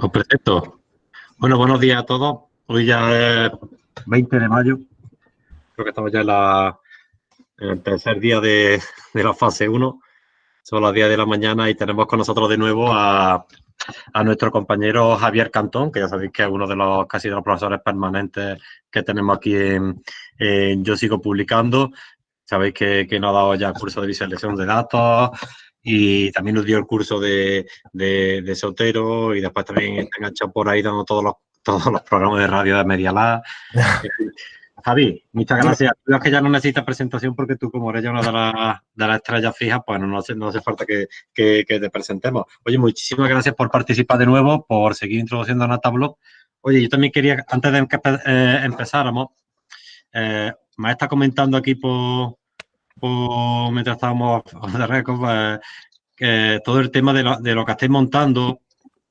Os presento. Bueno, buenos días a todos. Hoy ya es 20 de mayo. Creo que estamos ya en, el tercer día de, la fase 1. Son las 10 de la mañana y tenemos con nosotros de nuevo a, nuestro compañero Javier Cantón, que ya sabéis que es uno de los casi de los profesores permanentes que tenemos aquí en, Yo Sigo Publicando. Sabéis que, que nos ha dado ya curso de visualización de datos, y también nos dio el curso de, de, Sotero y después también está enganchado por ahí dando todos los, todos los programas de radio de Media Lab. Javi, muchas gracias. Tú que ya no necesitas presentación porque tú, como eres ya una de las, de las estrellas fijas, pues no, hace, no hace falta que, que, te presentemos. Oye, muchísimas gracias por participar de nuevo, por seguir introduciendo a Natablog. Oye, yo también quería, antes de que eh, empezáramos, eh, me está comentando aquí por, mientras estábamos de récord, pues, que todo el tema de lo, de lo que estáis montando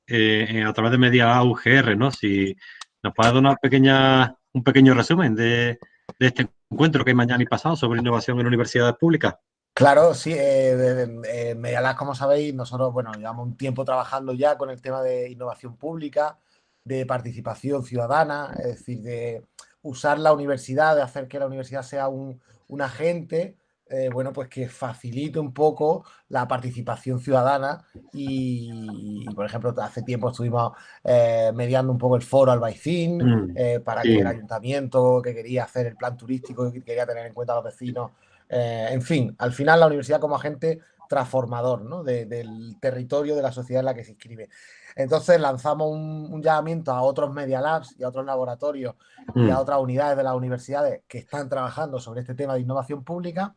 eh, a través de media UGR, ¿no? Si nos puedes dar una pequeña, un pequeño resumen de, este encuentro que hay mañana y pasado sobre innovación en universidades públicas. Claro, sí, eh, eh Medialab, como sabéis, nosotros, bueno, llevamos un tiempo trabajando ya con el tema de innovación pública, de participación ciudadana, es decir, de usar la universidad, de hacer que la universidad sea un, un agente eh, bueno, pues que facilite un poco la participación ciudadana y, por ejemplo, hace tiempo estuvimos eh, mediando un poco el foro Albaicín mm, eh, para que el ayuntamiento que quería hacer el plan turístico, que quería tener en cuenta a los vecinos, en fin, al final la universidad como agente transformador ¿no? del territorio de la sociedad en la que se inscribe. Entonces lanzamos un, llamamiento a otros Media Labs y a otros laboratorios y a mm. otras unidades de las universidades que están trabajando sobre este tema de innovación pública.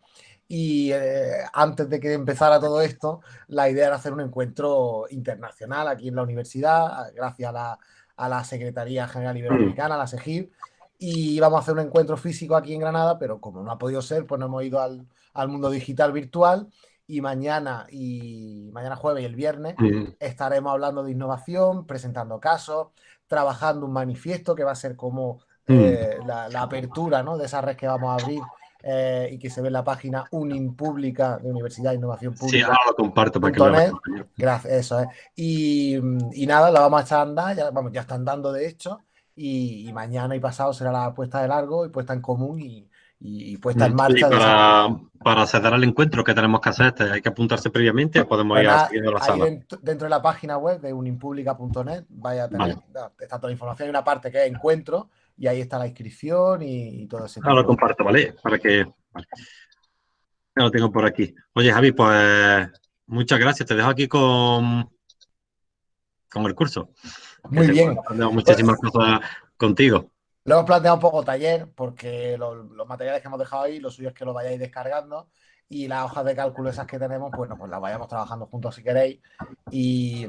Y eh, antes de que empezara todo esto, la idea era hacer un encuentro internacional aquí en la universidad, gracias a la, Secretaría General Iberoamericana, la SEGIB, y íbamos a hacer un encuentro físico aquí en Granada, pero como no ha podido ser, pues nos hemos ido al, al mundo digital virtual y mañana y mañana jueves y el viernes estaremos hablando de innovación, presentando casos, trabajando un manifiesto que va a ser como eh, la, apertura ¿no? de esa red que vamos a abrir eh, y que se ve en la página Unimpública de Universidad de Innovación Pública. Sí, ahora lo comparto para que lo Gracias, eso es. Y, y, nada, lo vamos a echar a andar, ya, vamos, ya están dando de hecho, y, y, mañana y pasado será la puesta de largo y puesta en común y, y puesta en marcha. para, para, acceder al encuentro, ¿qué tenemos que hacer? ¿Hay que apuntarse previamente o podemos ir a la sala? Dentro, de la página web de unimpublica.net vaya a tener está toda la información. Hay una parte que es encuentro y ahí está la inscripción y, todo eso. Ahora lo comparto, ¿vale? Para que... Ya lo tengo por aquí. Oye, Javi, pues muchas gracias. Te dejo aquí con, con el curso. Muy bien. Muchísimas cosas contigo. Lo hemos planteado un poco taller, porque los, materiales que hemos dejado ahí, lo suyo es que lo vayáis descargando y las hojas de cálculo esas que tenemos, bueno, pues las vayamos trabajando juntos si queréis. Y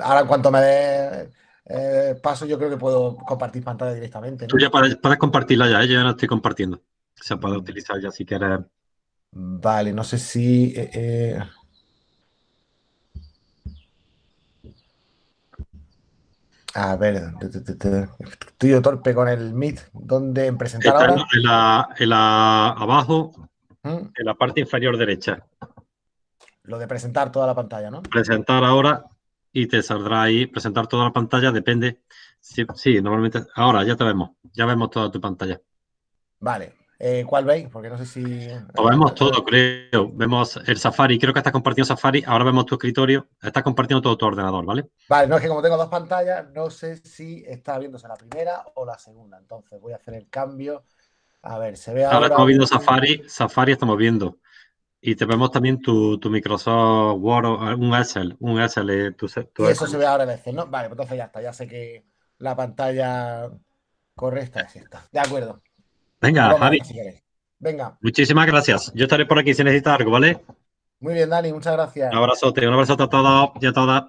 ahora en cuanto me dé eh, paso, yo creo que puedo compartir pantalla directamente. Tú ya puedes, compartirla ya, ¿eh? yo ya la estoy compartiendo. Se puede utilizar ya si quieres. Vale, no sé si... Eh, A ver, estoy yo torpe con el Meet. ¿Dónde en presentar ahora? En la, abajo, ¿Mm? en la parte inferior derecha. Lo de presentar toda la pantalla, ¿no? Presentar ahora y te saldrá ahí. Presentar toda la pantalla, depende. Sí, sí, normalmente. Ahora ya te vemos. Ya vemos toda tu pantalla. Vale. Eh, ¿Cuál veis? Porque no sé si... Lo vemos todo, creo. Vemos el Safari. Creo que estás compartiendo Safari. Ahora vemos tu escritorio. Estás compartiendo todo tu ordenador, ¿vale? Vale, no es que como tengo dos pantallas, no sé si está viéndose la primera o la segunda. Entonces voy a hacer el cambio. A ver, se ve ahora... Ahora estamos viendo Safari. Safari estamos viendo. Y te vemos también tu, Microsoft Word, un Excel, un Excel. Tu, y eso se ve ahora en Excel, ¿no? Vale, pues entonces ya está. Ya sé que la pantalla correcta es esta. De acuerdo. Venga, Javi. Venga. Muchísimas gracias. Yo estaré por aquí si necesitas algo, ¿vale? Muy bien, Dani, muchas gracias. Un abrazote, un abrazote a todos y a todas.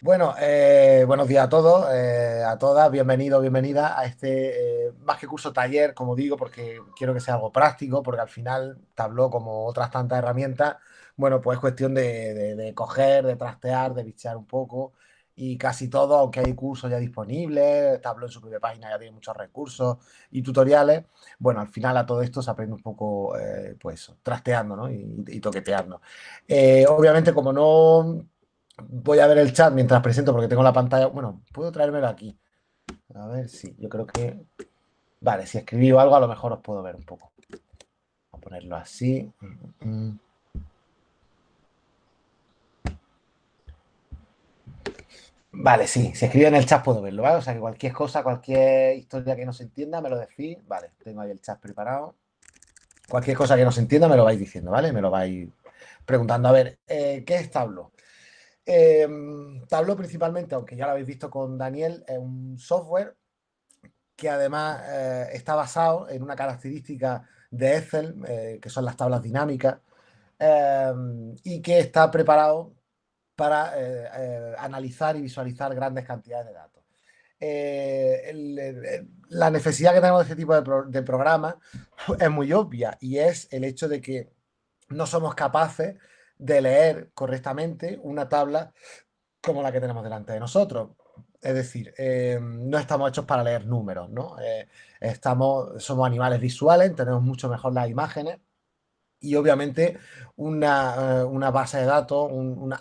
Bueno, eh, buenos días a todos, eh, a todas, bienvenido, bienvenida a este eh, más que curso taller, como digo, porque quiero que sea algo práctico, porque al final tabló como otras tantas herramientas, bueno, pues es cuestión de, de coger, de trastear, de bichear un poco y casi todo, aunque hay cursos ya disponibles, Tableau en su propia página ya tiene muchos recursos y tutoriales, bueno, al final a todo esto se aprende un poco, eh, pues, trasteando, ¿no? Y, toqueteando. Eh, obviamente, como no voy a ver el chat mientras presento porque tengo la pantalla, bueno, puedo traérmelo aquí. A ver si, yo creo que... Vale, si escribí algo a lo mejor os puedo ver un poco. Voy a ponerlo así. Mm, mm. Vale, sí, si escribe en el chat puedo verlo, ¿vale? O sea que cualquier cosa, cualquier historia que no se entienda, me lo decís. Vale, tengo ahí el chat preparado. Cualquier cosa que no se entienda, me lo vais diciendo, ¿vale? Me lo vais preguntando. A ver, eh, ¿qué es Tableau? Eh, Tableau principalmente, aunque ya lo habéis visto con Daniel, es un software que además eh, está basado en una característica de Excel, eh, que son las tablas dinámicas, y que está preparado para eh, eh, analizar y visualizar grandes cantidades de datos. Eh, la necesidad que tenemos de este tipo de, programas es muy obvia y es el hecho de que no somos capaces de leer correctamente una tabla como la que tenemos delante de nosotros. Es decir, no estamos hechos para leer números, ¿no? estamos, somos animales visuales, tenemos mucho mejor las imágenes y obviamente una, eh, base de datos,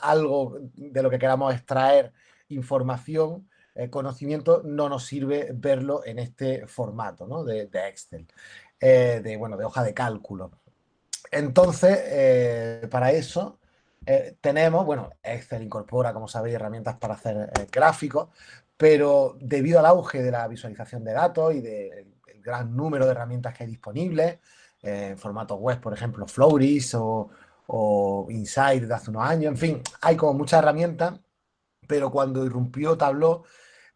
algo de lo que queramos extraer información, eh, conocimiento, no nos sirve verlo en este formato ¿no? de, Excel, eh, de, bueno, de hoja de cálculo. Entonces, para eso tenemos, bueno, Excel incorpora, como sabéis, herramientas para hacer gráficos, pero debido al auge de la visualización de datos y del gran número de herramientas que hay disponibles, en formato web, por ejemplo, Floris o, o Insight de hace unos años, en fin, hay como muchas herramientas, pero cuando irrumpió Tableau,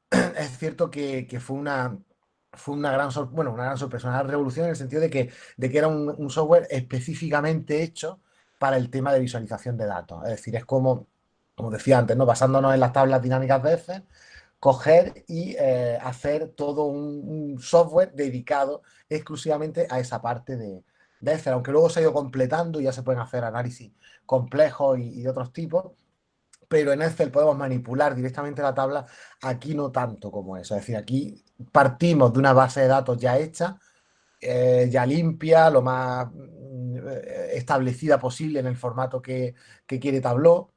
es cierto que, fue una, fue una gran, bueno, una gran sorpresa, una revolución en el sentido de que, de que era un, software específicamente hecho para el tema de visualización de datos. Es decir, es como, como decía antes, ¿no? basándonos en las tablas dinámicas de Excel, coger y eh, hacer todo un, software dedicado exclusivamente a esa parte de, Excel, aunque luego se ha ido completando y ya se pueden hacer análisis complejos y, de otros tipos, pero en Excel podemos manipular directamente la tabla, aquí no tanto como eso, es decir, aquí partimos de una base de datos ya hecha, eh, ya limpia, lo más mm, establecida posible en el formato que, que quiere Tableau,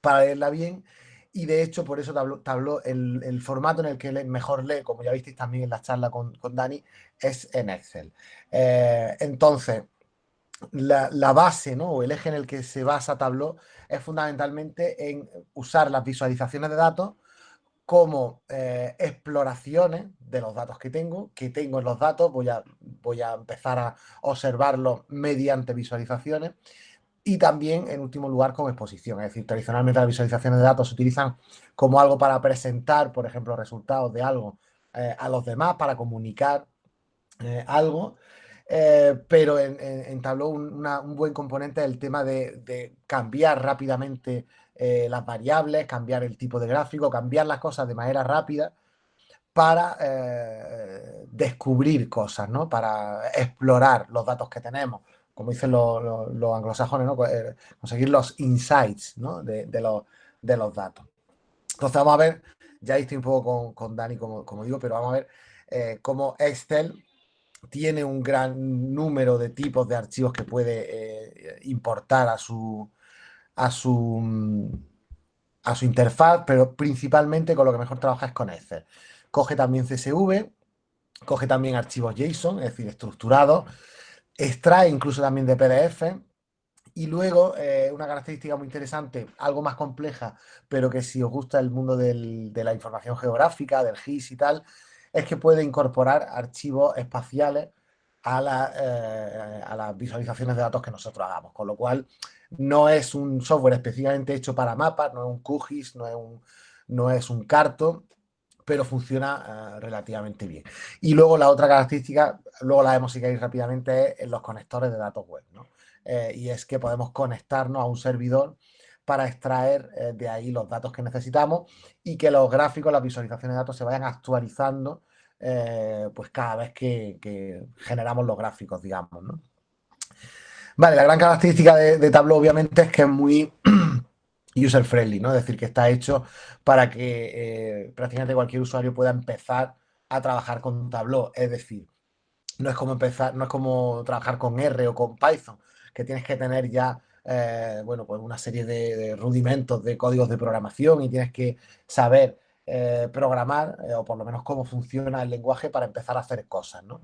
para leerla bien, y de hecho por eso Tableau, el, formato en el que mejor lee, como ya visteis también en la charla con, Dani, es en Excel. Eh, entonces, la, base ¿no? o el eje en el que se basa Tableau es fundamentalmente en usar las visualizaciones de datos como eh, exploraciones de los datos que tengo, que tengo en los datos, voy a, voy a empezar a observarlos mediante visualizaciones y también, en último lugar, como exposición. Es decir, tradicionalmente las visualizaciones de datos se utilizan como algo para presentar, por ejemplo, resultados de algo eh, a los demás, para comunicar eh, algo. Eh, pero en, en, Tableau un buen componente el tema de, cambiar rápidamente las variables, cambiar el tipo de gráfico, cambiar las cosas de manera rápida para descubrir cosas, ¿no? para explorar los datos que tenemos como dicen los, anglosajones. Pues, eh, conseguir los insights de, los, datos. Entonces vamos a ver, ya estoy un poco con, Dani, como, digo, pero vamos a ver eh, cómo Excel tiene un gran número de tipos de archivos que puede eh, importar a su, a su interfaz, pero principalmente con lo que mejor trabaja es con Excel. Coge también CSV, coge también archivos JSON, es decir, estructurados, extrae incluso también de PDF. Y luego, eh, una característica muy interesante, algo más compleja, pero que si os gusta el mundo de la información geográfica, del GIS y tal, es que puede incorporar archivos espaciales a, eh, a las visualizaciones de datos que nosotros hagamos. Con lo cual, no es un software específicamente hecho para mapas, no es un QGIS, no es un, no es un Carto, pero funciona eh, relativamente bien. Y luego la otra característica, luego la vemos si queréis rápidamente, es los conectores de datos web. Eh, y es que podemos conectarnos a un servidor para extraer eh, de ahí los datos que necesitamos y que los gráficos, las visualizaciones de datos se vayan actualizando pues cada vez que, generamos los gráficos, digamos. Vale, la gran característica de, de Tableau obviamente es que es muy user friendly, ¿no? Es decir, que está hecho para que eh, prácticamente cualquier usuario pueda empezar a trabajar con Tableau. Es decir, no es como empezar, no es como trabajar con R o con Python, que tienes que tener ya eh, bueno, pues una serie de, rudimentos de códigos de programación y tienes que saber eh, programar, o por lo menos cómo funciona el lenguaje para empezar a hacer cosas, ¿no?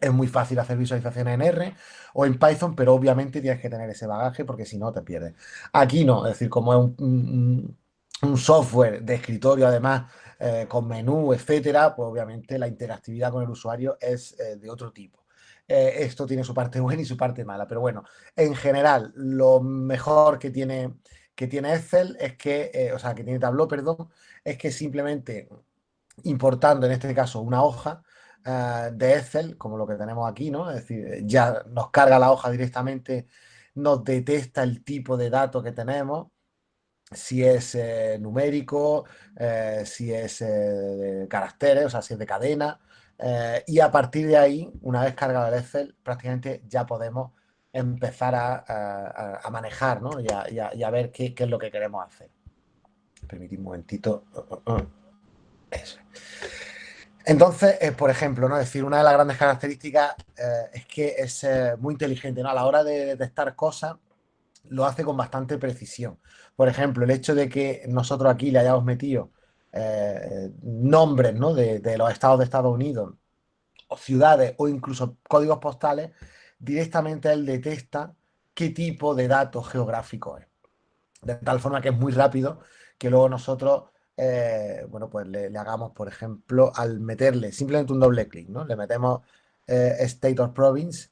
Es muy fácil hacer visualizaciones en R o en Python, pero obviamente tienes que tener ese bagaje porque si no te pierdes. Aquí no, es decir, como es un, software de escritorio además eh, con menú, etcétera, pues obviamente la interactividad con el usuario es eh, de otro tipo. Eh, esto tiene su parte buena y su parte mala, pero bueno, en general, lo mejor que tiene, que tiene Excel es que, o sea, que tiene Tableau, perdón, es que simplemente importando en este caso una hoja, eh, de Excel, como lo que tenemos aquí, ¿no? Es decir, ya nos carga la hoja directamente, nos detecta el tipo de datos que tenemos, si es eh, numérico, eh, si es de caracteres, o sea, si es de cadena, y a partir de ahí, una vez cargado el Excel, prácticamente ya podemos empezar a, manejar, ¿no? Y a, ver qué, qué, es lo que queremos hacer. Permitid un momentito. Eso. Entonces, eh, por ejemplo, ¿no? decir, una de las grandes características eh, es que es eh, muy inteligente, ¿no? A la hora de detectar cosas, lo hace con bastante precisión. Por ejemplo, el hecho de que nosotros aquí le hayamos metido nombres ¿no? de, los estados de Estados Unidos, o ciudades, o incluso códigos postales, directamente él detecta qué tipo de datos geográficos es. De tal forma que es muy rápido que luego nosotros eh, bueno, pues le, hagamos, por ejemplo, al meterle simplemente un doble clic, ¿no? Le metemos eh, State of Province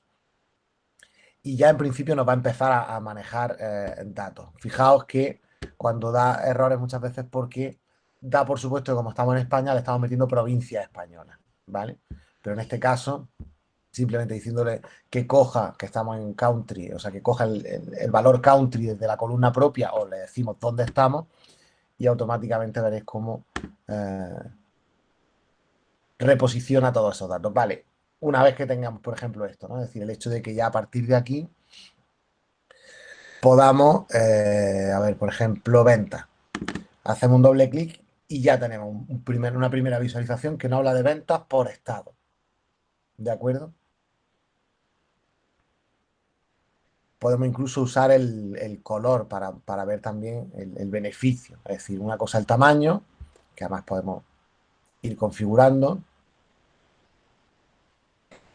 y ya en principio nos va a empezar a, manejar eh, datos. Fijaos que cuando da errores muchas veces porque da por supuesto que como estamos en España le estamos metiendo provincias españolas, ¿vale? Pero en este caso, simplemente diciéndole que coja, que estamos en country, o sea, que coja el valor country desde la columna propia o le decimos dónde estamos, y automáticamente veréis cómo eh, reposiciona todos esos datos. Vale, una vez que tengamos, por ejemplo, esto, ¿no? Es decir, el hecho de que ya a partir de aquí podamos, eh, a ver, por ejemplo, venta. Hacemos un doble clic y ya tenemos una primera visualización que nos habla de ventas por estado. ¿De acuerdo? Podemos incluso usar el, color para, ver también el, beneficio. Es decir, una cosa el tamaño, que además podemos ir configurando.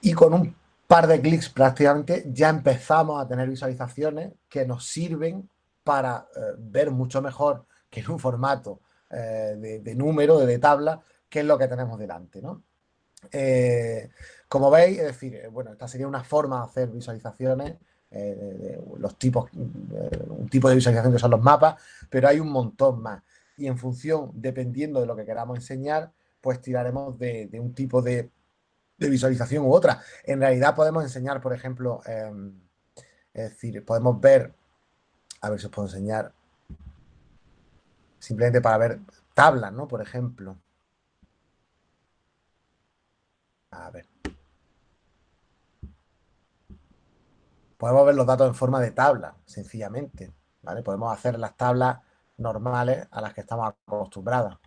Y con un par de clics prácticamente ya empezamos a tener visualizaciones que nos sirven para eh, ver mucho mejor que en un formato eh, de, número, de, tabla, qué es lo que tenemos delante. Eh, como veis, es decir, bueno, esta sería una forma de hacer visualizaciones eh, los tipos, eh, un tipo de visualización que son los mapas, pero hay un montón más. Y en función, dependiendo de lo que queramos enseñar, pues tiraremos de, un tipo de, visualización u otra. En realidad podemos enseñar, por ejemplo, em, es decir, podemos ver, a ver si os puedo enseñar, simplemente para ver tablas, ¿no? Por ejemplo. A ver. Podemos ver los datos en forma de tabla, sencillamente. ¿vale? Podemos hacer las tablas normales a las que estamos acostumbrados.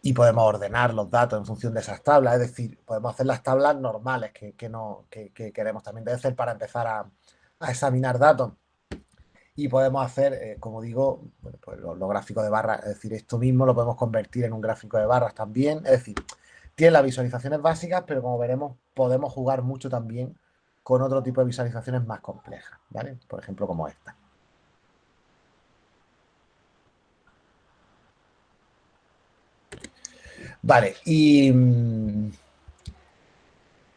Y podemos ordenar los datos en función de esas tablas, es decir, podemos hacer las tablas normales que, no, queremos también hacer para empezar a, examinar datos. Y podemos hacer, eh, como digo, pues los, los gráficos de barras, es decir, esto mismo lo podemos convertir en un gráfico de barras también, es decir, tiene las visualizaciones básicas, pero como veremos, podemos jugar mucho también con otro tipo de visualizaciones más complejas, ¿vale? Por ejemplo, como esta. Vale, y... Mm,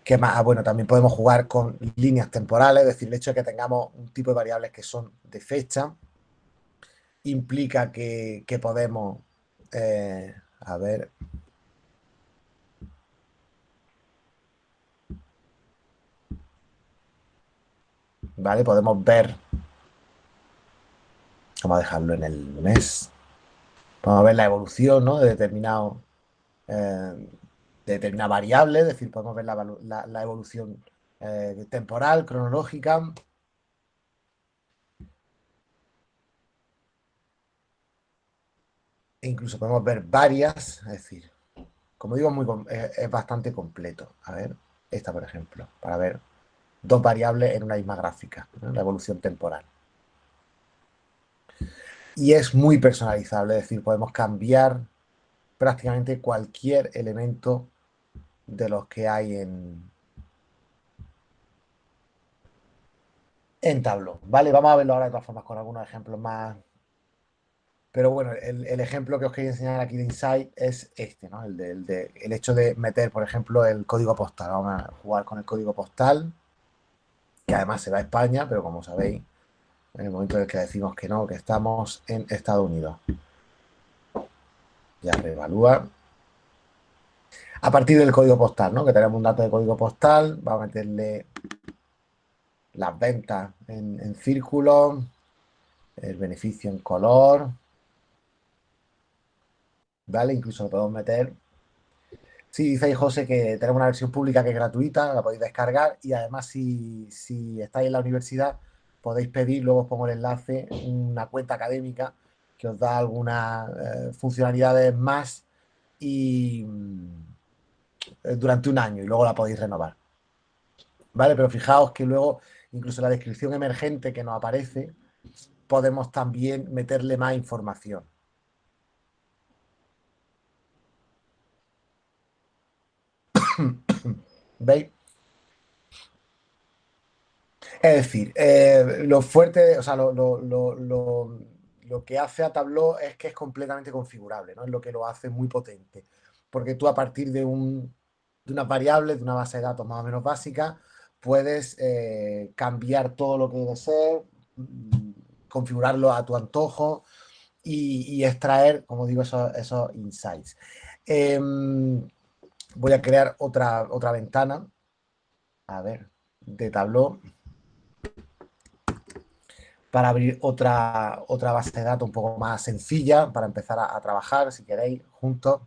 ¿Qué más? Ah, bueno, también podemos jugar con líneas temporales, es decir, el hecho de que tengamos un tipo de variables que son de fecha implica que, podemos... Eh, a ver, ¿vale? Podemos ver, vamos a dejarlo en el mes, podemos ver la evolución ¿no? de determinado, eh, de determinada variable, es decir, podemos ver la, evolución eh, temporal, cronológica. E incluso podemos ver varias, es decir, como digo, muy, es, bastante completo. A ver, esta por ejemplo, para ver dos variables en una misma gráfica, la evolución temporal. Y es muy personalizable, es decir, podemos cambiar prácticamente cualquier elemento de los que hay en, en Tableau, ¿vale? Vamos a verlo ahora de todas formas con algunos ejemplos más. Pero bueno, el, ejemplo que os quería enseñar aquí de Insight es este, ¿no? El, de, el, hecho de meter, por ejemplo, el código postal. Vamos a jugar con el código postal, que además se va a España, pero como sabéis, en el momento en el que decimos que no, que estamos en Estados Unidos. Ya reevalúa. A partir del código postal, ¿no? Que tenemos un dato de código postal, vamos a meterle las ventas en, círculo, el beneficio en color, ¿vale? Incluso lo podemos meter. Sí, dice José que tenemos una versión pública que es gratuita, la podéis descargar y además si, estáis en la universidad podéis pedir, luego os pongo el enlace, una cuenta académica que os da algunas eh, funcionalidades más y mm, durante un año y luego la podéis renovar. ¿Vale? Pero fijaos que luego incluso la descripción emergente que nos aparece, podemos también meterle más información. ¿Veis? Es decir, eh, lo fuerte, o sea, lo, que hace a Tableau es que es completamente configurable, ¿no? Es lo que lo hace muy potente. Porque tú a partir de, un, de unas variables, de una base de datos más o menos básica, puedes eh, cambiar todo lo que debe ser, mm, configurarlo a tu antojo y, extraer, como digo, esos, insights. Em, voy a crear otra, otra ventana, a ver, de Tableau, para abrir otra, otra base de datos un poco más sencilla, para empezar a trabajar, si queréis, juntos.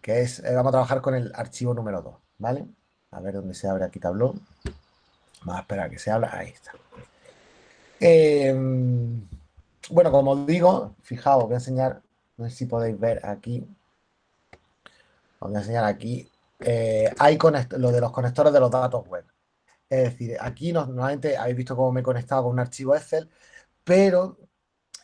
que es, eh, vamos a trabajar con el archivo número 2, ¿vale? A ver dónde se abre aquí Tableau. Vamos a esperar a que se abra, ahí está. Em, bueno, como digo, fijaos, voy a enseñar, no sé si podéis ver aquí, os voy a enseñar aquí, eh, hay lo de los conectores de los datos web. Es decir, aquí normalmente habéis visto cómo me he conectado con un archivo Excel, pero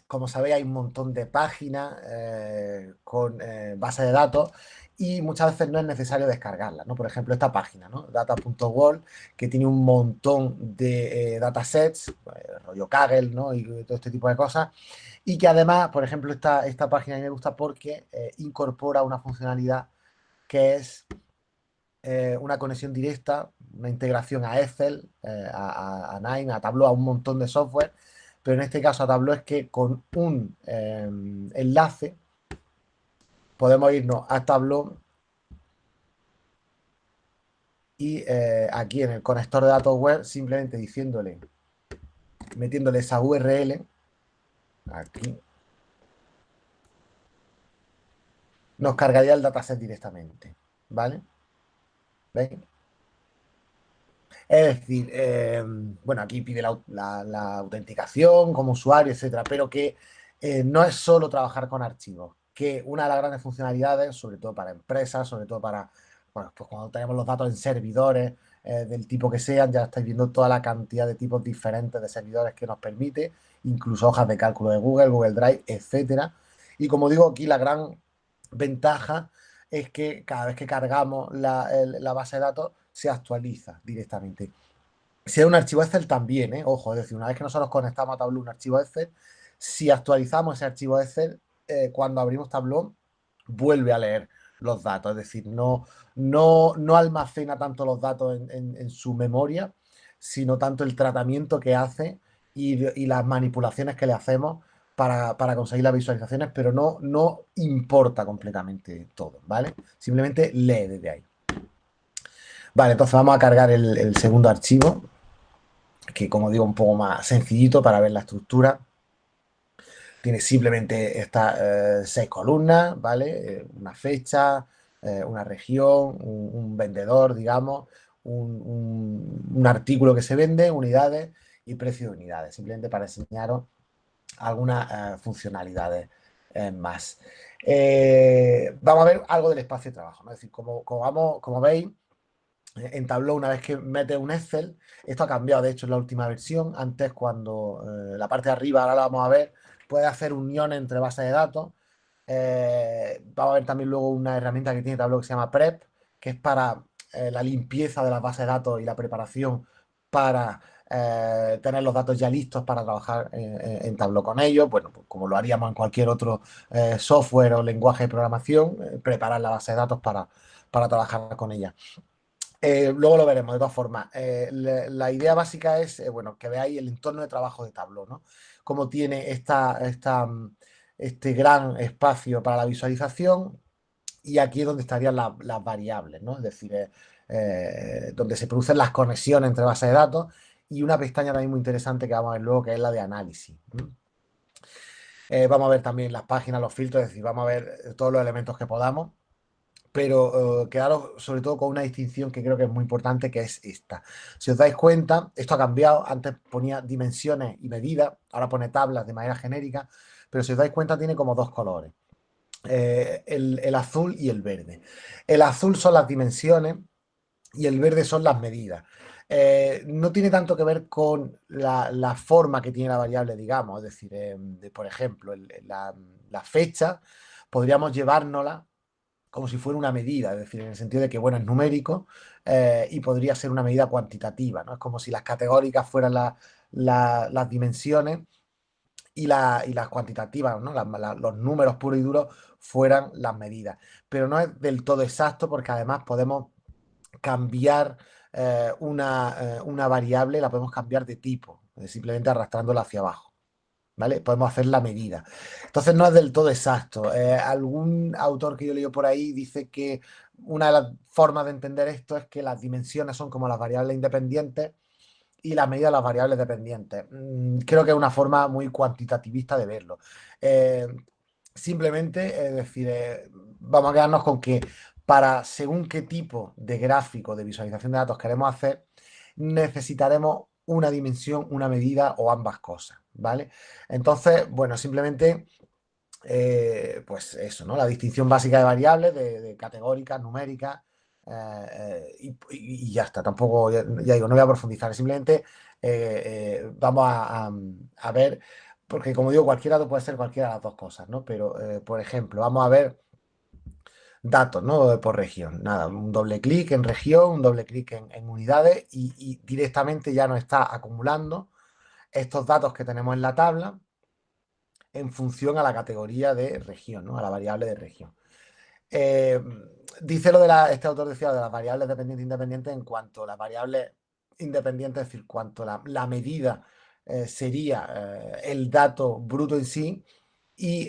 como sabéis hay un montón de páginas eh, con base de datos y muchas veces no es necesario descargarla, ¿no? Por ejemplo, esta página, ¿no? Data.world, que tiene un montón de eh, datasets, eh, rollo Kaggle, ¿no? Y todo este tipo de cosas. Y que además, por ejemplo, esta, esta página me gusta porque eh, incorpora una funcionalidad que es una conexión directa, una integración a Excel, a, a, Nine, a Tableau, a un montón de software. Pero en este caso a Tableau es que con un enlace podemos irnos a Tableau y eh, aquí en el conector de datos web simplemente diciéndole, metiéndole esa URL, aquí, nos cargaría el dataset directamente, ¿vale? ¿Veis? Es decir, eh, bueno, aquí pide la, autenticación como usuario, etcétera, pero que eh, no es solo trabajar con archivos, que una de las grandes funcionalidades, sobre todo para empresas, sobre todo para, bueno, pues cuando tenemos los datos en servidores eh, del tipo que sean, ya estáis viendo toda la cantidad de tipos diferentes de servidores que nos permite, incluso hojas de cálculo de Google, Google Drive, etcétera. Y como digo, aquí la gran ventaja es que cada vez que cargamos la, base de datos se actualiza directamente. Si es un archivo Excel también, ¿eh? ojo, es decir, una vez que nosotros conectamos a Tableau un archivo Excel, si actualizamos ese archivo Excel, eh, cuando abrimos Tableau, vuelve a leer los datos, es decir, no, no, no almacena tanto los datos en, su memoria, sino tanto el tratamiento que hace y, las manipulaciones que le hacemos para, conseguir las visualizaciones, pero no, no importa completamente todo, ¿vale? Simplemente lee desde ahí. Vale, entonces vamos a cargar el, segundo archivo, que como digo, un poco más sencillito para ver la estructura. tiene simplemente estas seis columnas, ¿vale? una fecha, una región, un, vendedor, digamos, un, artículo que se vende, unidades y precio de unidades, simplemente para enseñaros algunas funcionalidades más. vamos a ver algo del espacio de trabajo, es decir, como, como veis, en Tableau, una vez que metes un Excel, esto ha cambiado, de hecho, en la última versión. Antes, cuando eh, la parte de arriba, ahora la vamos a ver, puede hacer unión entre bases de datos. Eh, vamos a ver también luego una herramienta que tiene Tableau que se llama Prep, que es para eh, la limpieza de las bases de datos y la preparación para tener los datos ya listos para trabajar en Tableau con ellos. Bueno, pues como lo haríamos en cualquier otro software o lenguaje de programación, preparar la base de datos para, para trabajar con ella. Eh, luego lo veremos, de todas formas. Eh, la, idea básica es, eh, bueno, que veáis el entorno de trabajo de Tableau, ¿no? Cómo tiene esta, mm, este gran espacio para la visualización y aquí es donde estarían las variables, ¿no? Es decir, donde se producen las conexiones entre bases de datos y una pestaña también muy interesante que vamos a ver luego, que es la de análisis. vamos a ver también las páginas, los filtros, es decir, vamos a ver todos los elementos que podamos pero uh, quedaros sobre todo con una distinción que creo que es muy importante, que es esta. Si os dais cuenta, esto ha cambiado, antes ponía dimensiones y medidas, ahora pone tablas de manera genérica, pero si os dais cuenta tiene como dos colores, eh, el, azul y el verde. El azul son las dimensiones y el verde son las medidas. Eh, no tiene tanto que ver con la, forma que tiene la variable, digamos, es decir, por ejemplo, la fecha, podríamos llevárnosla como si fuera una medida, es decir, en el sentido de que, bueno, es numérico eh, y podría ser una medida cuantitativa, ¿no? Es como si las categóricas fueran las dimensiones y, las cuantitativas, ¿no? los números puros y duros fueran las medidas. Pero no es del todo exacto porque además podemos cambiar eh, una, eh, una, variable, la podemos cambiar de tipo, simplemente arrastrándola hacia abajo. ¿Vale? Podemos hacer la medida. Entonces no es del todo exacto. Eh, algún autor que yo leo por ahí dice que una de las formas de entender esto es que las dimensiones son como las variables independientes y las medidas las variables dependientes. Mm, creo que es una forma muy cuantitativista de verlo. Eh, simplemente, es decir, eh, vamos a quedarnos con que para según qué tipo de gráfico de visualización de datos queremos hacer, necesitaremos una dimensión, una medida o ambas cosas. ¿Vale? Entonces, bueno, simplemente, eh, pues eso, ¿no? La distinción básica de variables, de, categóricas, numéricas, eh, eh, y, ya está, tampoco, ya, digo, no voy a profundizar, simplemente vamos a, ver, porque como digo, cualquiera puede ser cualquiera de las dos cosas, ¿no? Pero, por ejemplo, vamos a ver datos, ¿no? Por región, nada, un doble clic en región, un doble clic en, unidades y, y, directamente ya nos está acumulando estos datos que tenemos en la tabla en función a la categoría de región, ¿no? a la variable de región. Eh, dice lo de la, este autor decía de las variables dependientes e independientes en cuanto a las variables independientes, es decir, cuanto la, la medida eh, sería eh, el dato bruto en sí y,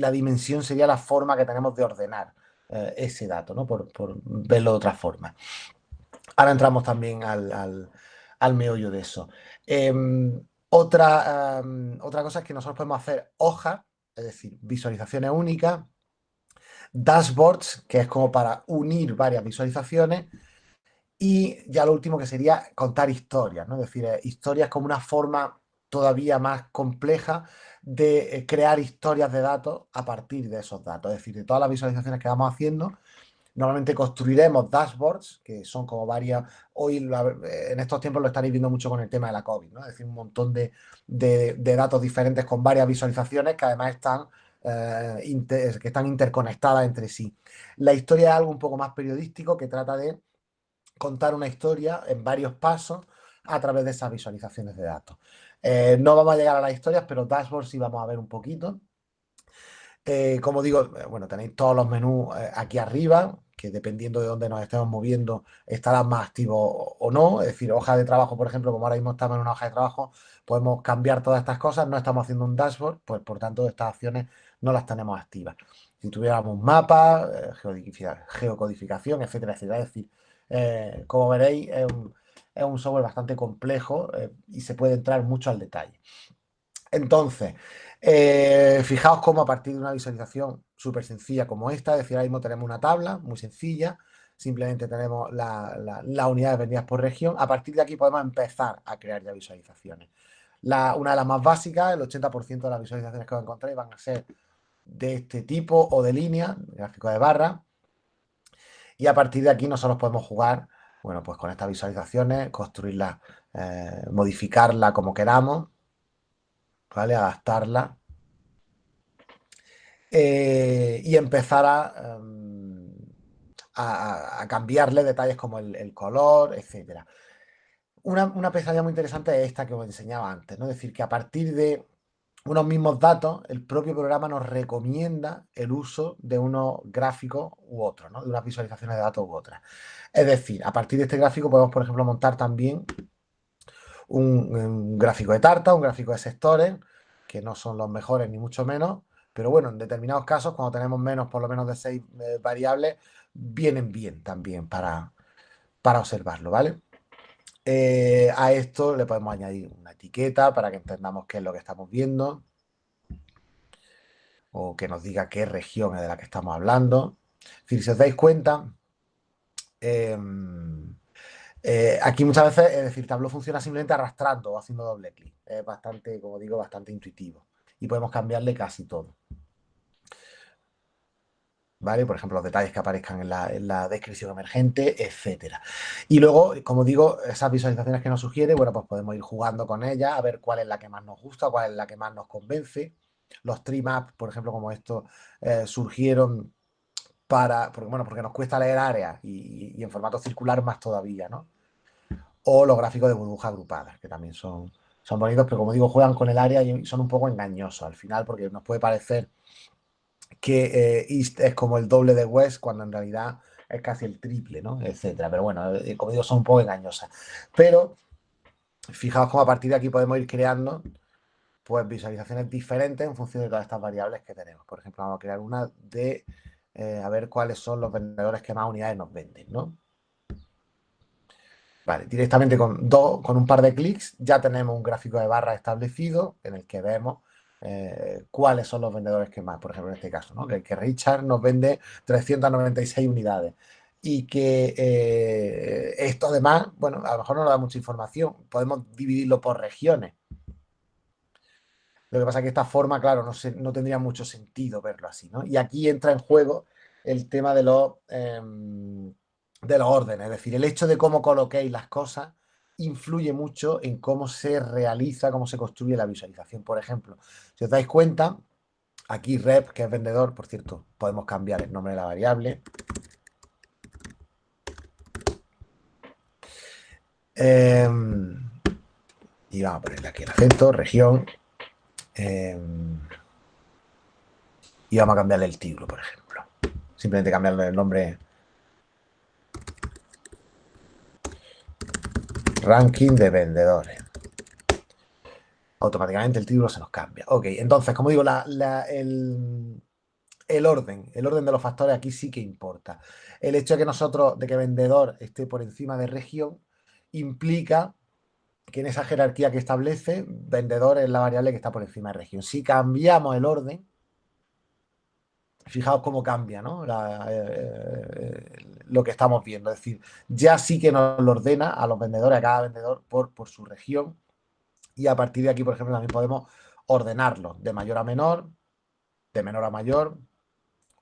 la dimensión sería la forma que tenemos de ordenar ese dato, ¿no? por, verlo de otra forma. Ahora entramos también al meollo de eso. Em, otra, otra cosa es que nosotros podemos hacer hojas, es decir, visualizaciones únicas, dashboards, que es como para unir varias visualizaciones, y ya lo último que sería contar historias, ¿no? Es decir, eh, historias como una forma todavía más compleja de eh, crear historias de datos a partir de esos datos. Es decir, de todas las visualizaciones que vamos haciendo, Normalmente construiremos dashboards, que son como varias, hoy en estos tiempos lo estaréis viendo mucho con el tema de la COVID, ¿no? es decir, un montón de, datos diferentes con varias visualizaciones que además están, eh, que están interconectadas entre sí. La historia es algo un poco más periodístico que trata de contar una historia en varios pasos a través de esas visualizaciones de datos. Eh, no vamos a llegar a las historias, pero dashboards sí vamos a ver un poquito. Eh, como digo, bueno, tenéis todos los menús aquí arriba, que dependiendo de dónde nos estemos moviendo estará más activo o no. Es decir, hoja de trabajo, por ejemplo, como ahora mismo estamos en una hoja de trabajo, podemos cambiar todas estas cosas, no estamos haciendo un dashboard, pues por tanto estas acciones no las tenemos activas. Si tuviéramos un mapa, eh, geocodificación, etcétera, etcétera. Es decir, eh, como veréis, es un, software bastante complejo eh, y se puede entrar mucho al detalle. Entonces, fijaos cómo a partir de una visualización súper sencilla como esta, es decir, ahora mismo tenemos una tabla muy sencilla, simplemente tenemos las la, unidades vendidas por región, a partir de aquí podemos empezar a crear ya visualizaciones. una de las más básicas, el 80% de las visualizaciones que os encontréis van a ser de este tipo o de línea, gráfico de barra, y a partir de aquí nosotros podemos jugar, bueno, pues con estas visualizaciones, construirlas, eh, modificarla como queramos, ¿vale? Adaptarla. Eh, y empezar em, a, cambiarle detalles como el, color, etc. Una, una pesadilla muy interesante es esta que os enseñaba antes, ¿no? Es decir, que a partir de unos mismos datos, el propio programa nos recomienda el uso de unos gráficos u otros, ¿no? de unas visualizaciones de datos u otras. Es decir, a partir de este gráfico podemos, por ejemplo, montar también un, gráfico de tarta, un gráfico de sectores, que no son los mejores ni mucho menos, pero bueno, en determinados casos, cuando tenemos menos, por lo menos de seis eh, variables, vienen bien también para, para observarlo, ¿vale? Eh, a esto le podemos añadir una etiqueta para que entendamos qué es lo que estamos viendo o que nos diga qué región es de la que estamos hablando. si os dais cuenta, em, eh, aquí muchas veces, es decir, Tableau funciona simplemente arrastrando o haciendo doble clic. Es bastante, como digo, bastante intuitivo. Y podemos cambiarle casi todo. ¿Vale? Por ejemplo, los detalles que aparezcan en la, descripción emergente, etcétera. Y luego, como digo, esas visualizaciones que nos sugiere, bueno, pues podemos ir jugando con ellas, a ver cuál es la que más nos gusta, cuál es la que más nos convence. Los tree maps, por ejemplo, como estos, eh, surgieron para, porque, bueno, porque nos cuesta leer áreas y, en formato circular más todavía, ¿no? O los gráficos de burbujas agrupadas, que también son, son bonitos, pero como digo, juegan con el área y son un poco engañosos al final, porque nos puede parecer que eh, East es como el doble de West, cuando en realidad es casi el triple, ¿no? Etcétera. Pero bueno, eh, como digo, son un poco engañosas. Pero fijaos cómo a partir de aquí podemos ir creando pues visualizaciones diferentes en función de todas estas variables que tenemos. Por ejemplo, vamos a crear una de eh, a ver cuáles son los vendedores que más unidades nos venden, ¿no? Vale, directamente con, dos, con un par de clics ya tenemos un gráfico de barra establecido en el que vemos eh, cuáles son los vendedores que más, por ejemplo, en este caso, ¿no? que, Richard nos vende 396 unidades y que eh, esto además, bueno, a lo mejor no nos da mucha información, podemos dividirlo por regiones. Lo que pasa es que esta forma, claro, no, no tendría mucho sentido verlo así, ¿no? Y aquí entra en juego el tema de los, em, de los órdenes, es decir, el hecho de cómo coloquéis las cosas influye mucho en cómo se realiza, cómo se construye la visualización. Por ejemplo, si os dais cuenta, aquí rep, que es vendedor, por cierto, podemos cambiar el nombre de la variable. Em, y vamos a ponerle aquí el acento, región. Em, y vamos a cambiarle el título, por ejemplo. Simplemente cambiarle el nombre ranking de vendedores. Automáticamente el título se nos cambia. Ok, entonces, como digo, el, orden, el orden de los factores aquí sí que importa. El hecho de que nosotros, de que vendedor esté por encima de región, implica que en esa jerarquía que establece, vendedor es la variable que está por encima de región. Si cambiamos el orden, fijaos cómo cambia ¿no? Eh, eh, lo que estamos viendo. Es decir, ya sí que nos lo ordena a los vendedores, a cada vendedor por, por su región. Y a partir de aquí, por ejemplo, también podemos ordenarlo de mayor a menor, de menor a mayor,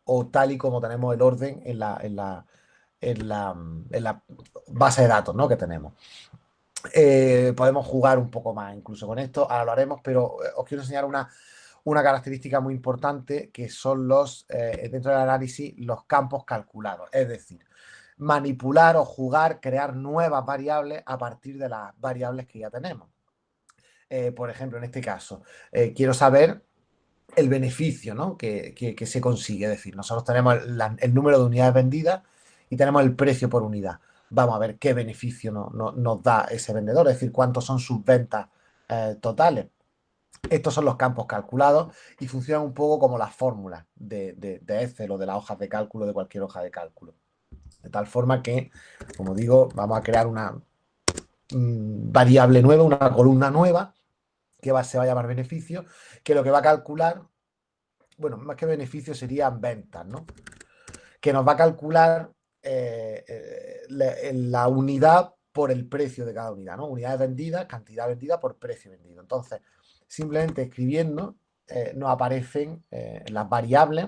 o tal y como tenemos el orden en la, en la, en la, base de datos ¿no? que tenemos. Eh, podemos jugar un poco más incluso con esto, ahora lo haremos, pero os quiero enseñar una, una característica muy importante que son los, eh, dentro del análisis, los campos calculados. Es decir, manipular o jugar, crear nuevas variables a partir de las variables que ya tenemos. Eh, por ejemplo, en este caso, eh, quiero saber el beneficio que, se consigue. Es decir, nosotros tenemos el, número de unidades vendidas y tenemos el precio por unidad. Vamos a ver qué beneficio nos da ese vendedor, es decir, cuántos son sus ventas totales. Estos son los campos calculados y funcionan un poco como las fórmulas de, de, Excel o de las hojas de cálculo, de cualquier hoja de cálculo. De tal forma que, como digo, vamos a crear una mm, variable nueva, una columna nueva, que va, se va a llamar beneficio, que lo que va a calcular, bueno, más que beneficio serían ventas, ¿no? Que nos va a calcular eh, eh, la, unidad por el precio de cada unidad, ¿no? Unidades vendidas, cantidad vendida por precio vendido. Entonces, simplemente escribiendo eh, nos aparecen las variables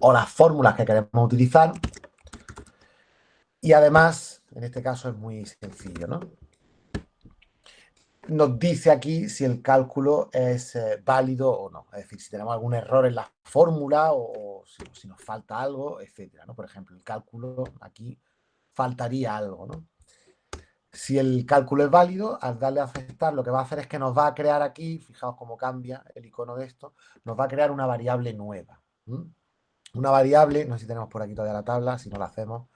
o las fórmulas que queremos utilizar. Y además, en este caso es muy sencillo, ¿no? nos dice aquí si el cálculo es eh, válido o no. Es decir, si tenemos algún error en la fórmula o, si, nos falta algo, etcétera. ¿no? Por ejemplo, el cálculo aquí faltaría algo. ¿no? Si el cálculo es válido, al darle a aceptar, lo que va a hacer es que nos va a crear aquí, fijaos cómo cambia el icono de esto, nos va a crear una variable nueva. Una variable, no sé si tenemos por aquí todavía la tabla, si no la hacemos,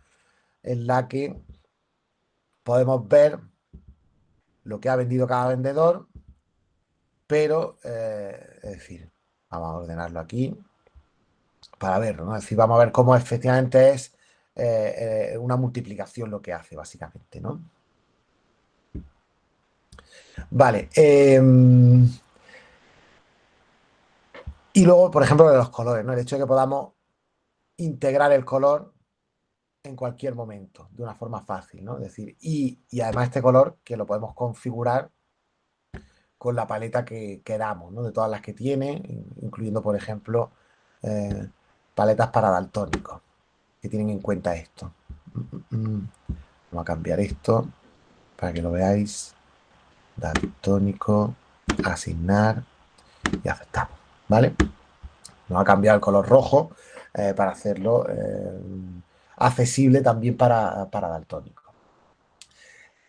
en la que podemos ver lo que ha vendido cada vendedor, pero, eh, es decir, vamos a ordenarlo aquí para verlo, ¿no? Es decir, vamos a ver cómo efectivamente es eh, eh, una multiplicación lo que hace, básicamente, ¿no? Vale. Em, y luego, por ejemplo, de los colores, ¿no? El hecho de que podamos integrar el color en cualquier momento, de una forma fácil, ¿no? Es decir, y, además este color que lo podemos configurar con la paleta que queramos, ¿no? De todas las que tiene, incluyendo, por ejemplo, eh, paletas para daltónicos, que tienen en cuenta esto. Vamos a cambiar esto para que lo veáis. Daltónico, asignar y aceptamos, ¿vale? Nos va a cambiar el color rojo eh, para hacerlo... Eh, accesible también para, para daltónico.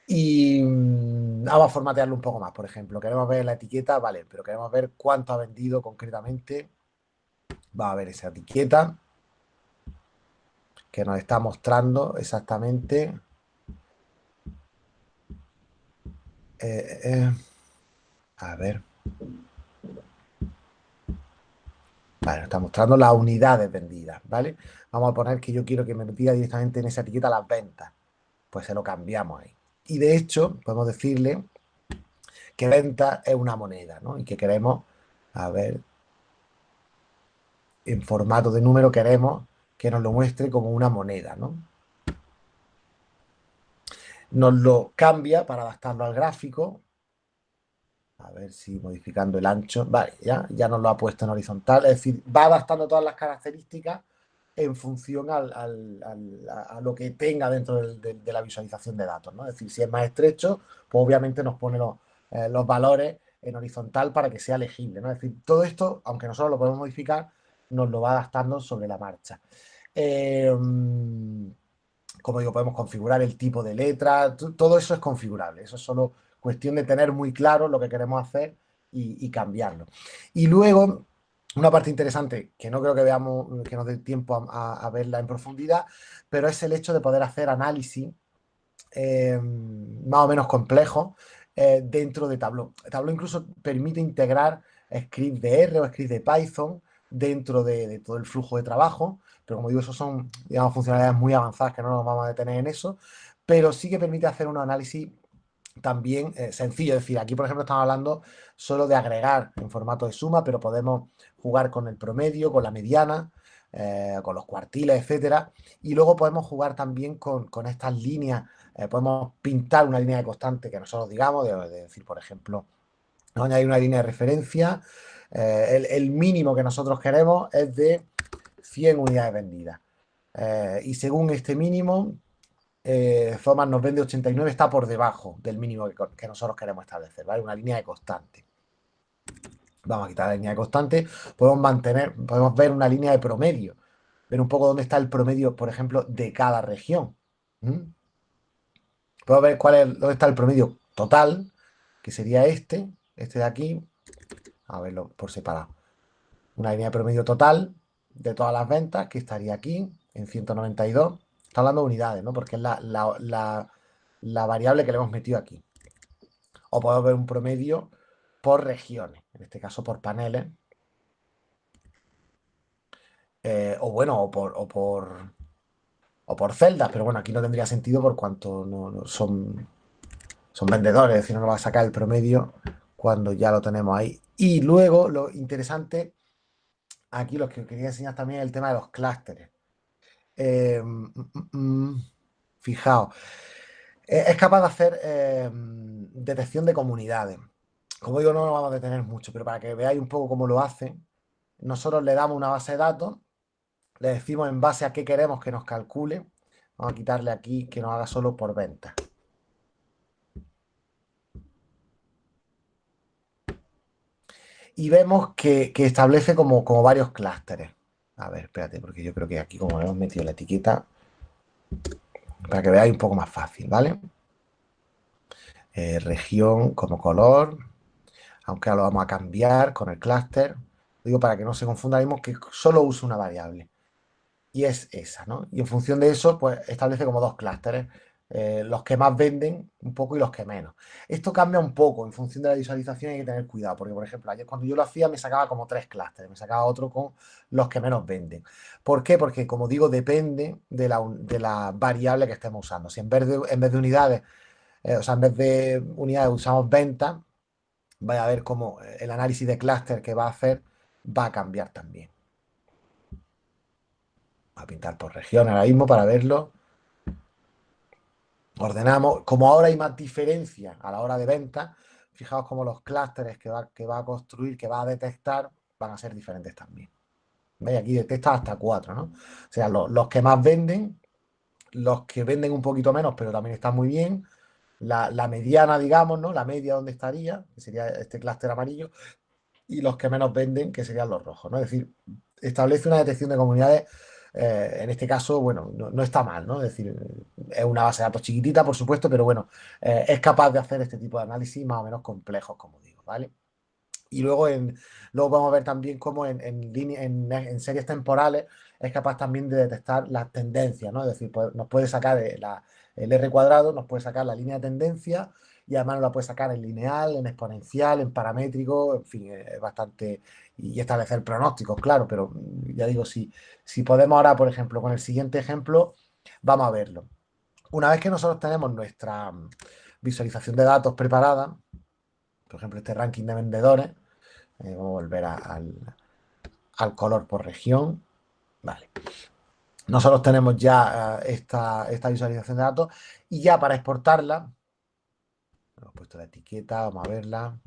Y mm, vamos a formatearlo un poco más, por ejemplo. Queremos ver la etiqueta, vale, pero queremos ver cuánto ha vendido concretamente. Va a ver esa etiqueta que nos está mostrando exactamente. Eh, eh, a ver. Vale, está mostrando las unidades vendidas, ¿vale? Vamos a poner que yo quiero que me pida directamente en esa etiqueta las ventas. Pues se lo cambiamos ahí. Y de hecho, podemos decirle que venta es una moneda, ¿no? Y que queremos, a ver, en formato de número queremos que nos lo muestre como una moneda, ¿no? Nos lo cambia para adaptarlo al gráfico a ver si modificando el ancho. Vale, ya, ya nos lo ha puesto en horizontal. Es decir, va adaptando todas las características en función a lo que tenga dentro de, la visualización de datos. ¿no? Es decir, si es más estrecho, pues obviamente nos pone los, eh, valores en horizontal para que sea legible. ¿no? Es decir, todo esto, aunque nosotros lo podemos modificar, nos lo va adaptando sobre la marcha. Em, como digo, podemos configurar el tipo de letra, todo eso es configurable. Eso es solo Cuestión de tener muy claro lo que queremos hacer y, cambiarlo. Y luego, una parte interesante, que no creo que veamos, que nos dé tiempo a, verla en profundidad, pero es el hecho de poder hacer análisis eh, más o menos complejo eh, dentro de Tableau. Tableau incluso permite integrar scripts de R o scripts de Python dentro de, todo el flujo de trabajo, pero como digo, eso son, digamos, funcionalidades muy avanzadas que no nos vamos a detener en eso, pero sí que permite hacer un análisis también eh, sencillo. Es decir, aquí, por ejemplo, estamos hablando solo de agregar en formato de suma, pero podemos jugar con el promedio, con la mediana, eh, con los cuartiles, etcétera. Y luego podemos jugar también con, estas líneas. Eh, podemos pintar una línea de constante que nosotros digamos, de, decir, por ejemplo, no añadir una línea de referencia. El, mínimo que nosotros queremos es de 100 unidades vendidas. y según este mínimo, eh, Zoman nos vende 89, está por debajo del mínimo que, nosotros queremos establecer, ¿vale? Una línea de constante. Vamos a quitar la línea de constante. Podemos mantener, podemos ver una línea de promedio. Ver un poco dónde está el promedio, por ejemplo, de cada región. Podemos ver cuál es, dónde está el promedio total, que sería este, este de aquí. A verlo por separado. Una línea de promedio total de todas las ventas, que estaría aquí, en 192 Está hablando de unidades, ¿no? Porque es la, variable que le hemos metido aquí. O podemos ver un promedio por regiones, en este caso por paneles. Eh, o bueno, o por, o por, o por celdas, pero bueno, aquí no tendría sentido por cuanto no, son, son vendedores, es decir, no nos va a sacar el promedio cuando ya lo tenemos ahí. Y luego, lo interesante, aquí lo que quería enseñar también es el tema de los clústeres. Eh, mm, mm, mm, fijaos, eh, es capaz de hacer eh, detección de comunidades. Como digo, no lo vamos a detener mucho, pero para que veáis un poco cómo lo hace, nosotros le damos una base de datos, le decimos en base a qué queremos que nos calcule. Vamos a quitarle aquí que nos haga solo por venta. Y vemos que, establece como, varios clústeres. A ver, espérate, porque yo creo que aquí como hemos metido la etiqueta, para que veáis un poco más fácil, ¿vale? Eh, región como color, aunque ahora lo vamos a cambiar con el clúster. Digo para que no se confunda, vemos que solo usa una variable. Y es esa, ¿no? Y en función de eso, pues establece como dos clústeres. Eh, los que más venden un poco y los que menos. Esto cambia un poco en función de la visualización hay que tener cuidado, porque por ejemplo, ayer cuando yo lo hacía me sacaba como tres clústeres, me sacaba otro con los que menos venden. ¿Por qué? Porque como digo, depende de la, variable que estemos usando. Si en vez de, en vez de unidades, eh, o sea, en vez de unidades usamos venta, vaya a ver cómo el análisis de clúster que va a hacer va a cambiar también. A pintar por región ahora mismo para verlo ordenamos, como ahora hay más diferencia a la hora de venta, fijaos como los clústeres que va, que va a construir, que va a detectar, van a ser diferentes también. ¿Veis? Aquí detecta hasta cuatro, ¿no? O sea, los, que más venden, los que venden un poquito menos, pero también están muy bien, la, mediana, digamos, ¿no? La media donde estaría, que sería este clúster amarillo, y los que menos venden, que serían los rojos, ¿no? Es decir, establece una detección de comunidades eh, en este caso, bueno, no, está mal, ¿no? Es decir, es una base de datos chiquitita, por supuesto, pero bueno, eh, es capaz de hacer este tipo de análisis más o menos complejos, como digo, ¿vale? Y luego, en, luego vamos a ver también cómo en, en, series temporales es capaz también de detectar las tendencias, ¿no? Es decir, nos puede sacar el R cuadrado, nos puede sacar la línea de tendencia y además nos la puede sacar en lineal, en exponencial, en paramétrico, en fin, es bastante... Y establecer pronósticos, claro, pero mm, ya digo, si, si podemos ahora, por ejemplo, con el siguiente ejemplo, vamos a verlo. Una vez que nosotros tenemos nuestra mm, visualización de datos preparada, por ejemplo, este ranking de vendedores, eh, vamos a volver al, al color por región, vale. Nosotros tenemos ya eh, esta, esta visualización de datos y ya para exportarla, Hemos puesto la etiqueta, vamos a verla.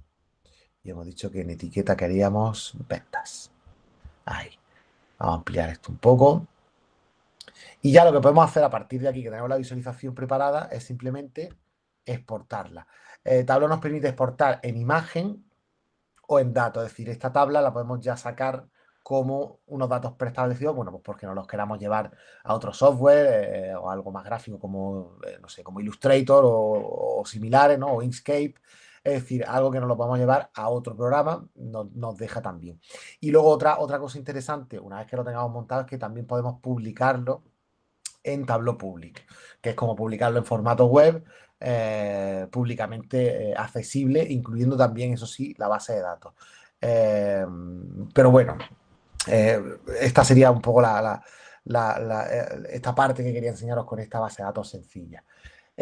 Y hemos dicho que en etiqueta queríamos ventas. Ahí. Vamos a ampliar esto un poco. Y ya lo que podemos hacer a partir de aquí, que tenemos la visualización preparada, es simplemente exportarla. Eh, tablo nos permite exportar en imagen o en datos. Es decir, esta tabla la podemos ya sacar como unos datos preestablecidos, bueno, pues porque no los queramos llevar a otro software eh, o algo más gráfico como, eh, no sé, como Illustrator o, similares, ¿no? O Inkscape. Es decir, algo que no lo podemos llevar a otro programa nos deja también. Y luego otra, otra cosa interesante, una vez que lo tengamos montado, es que también podemos publicarlo en Tableau Public, que es como publicarlo en formato web, eh, públicamente accesible, incluyendo también, eso sí, la base de datos. pero bueno, eh, esta sería un poco la, eh, esta parte que quería enseñaros con esta base de datos sencilla.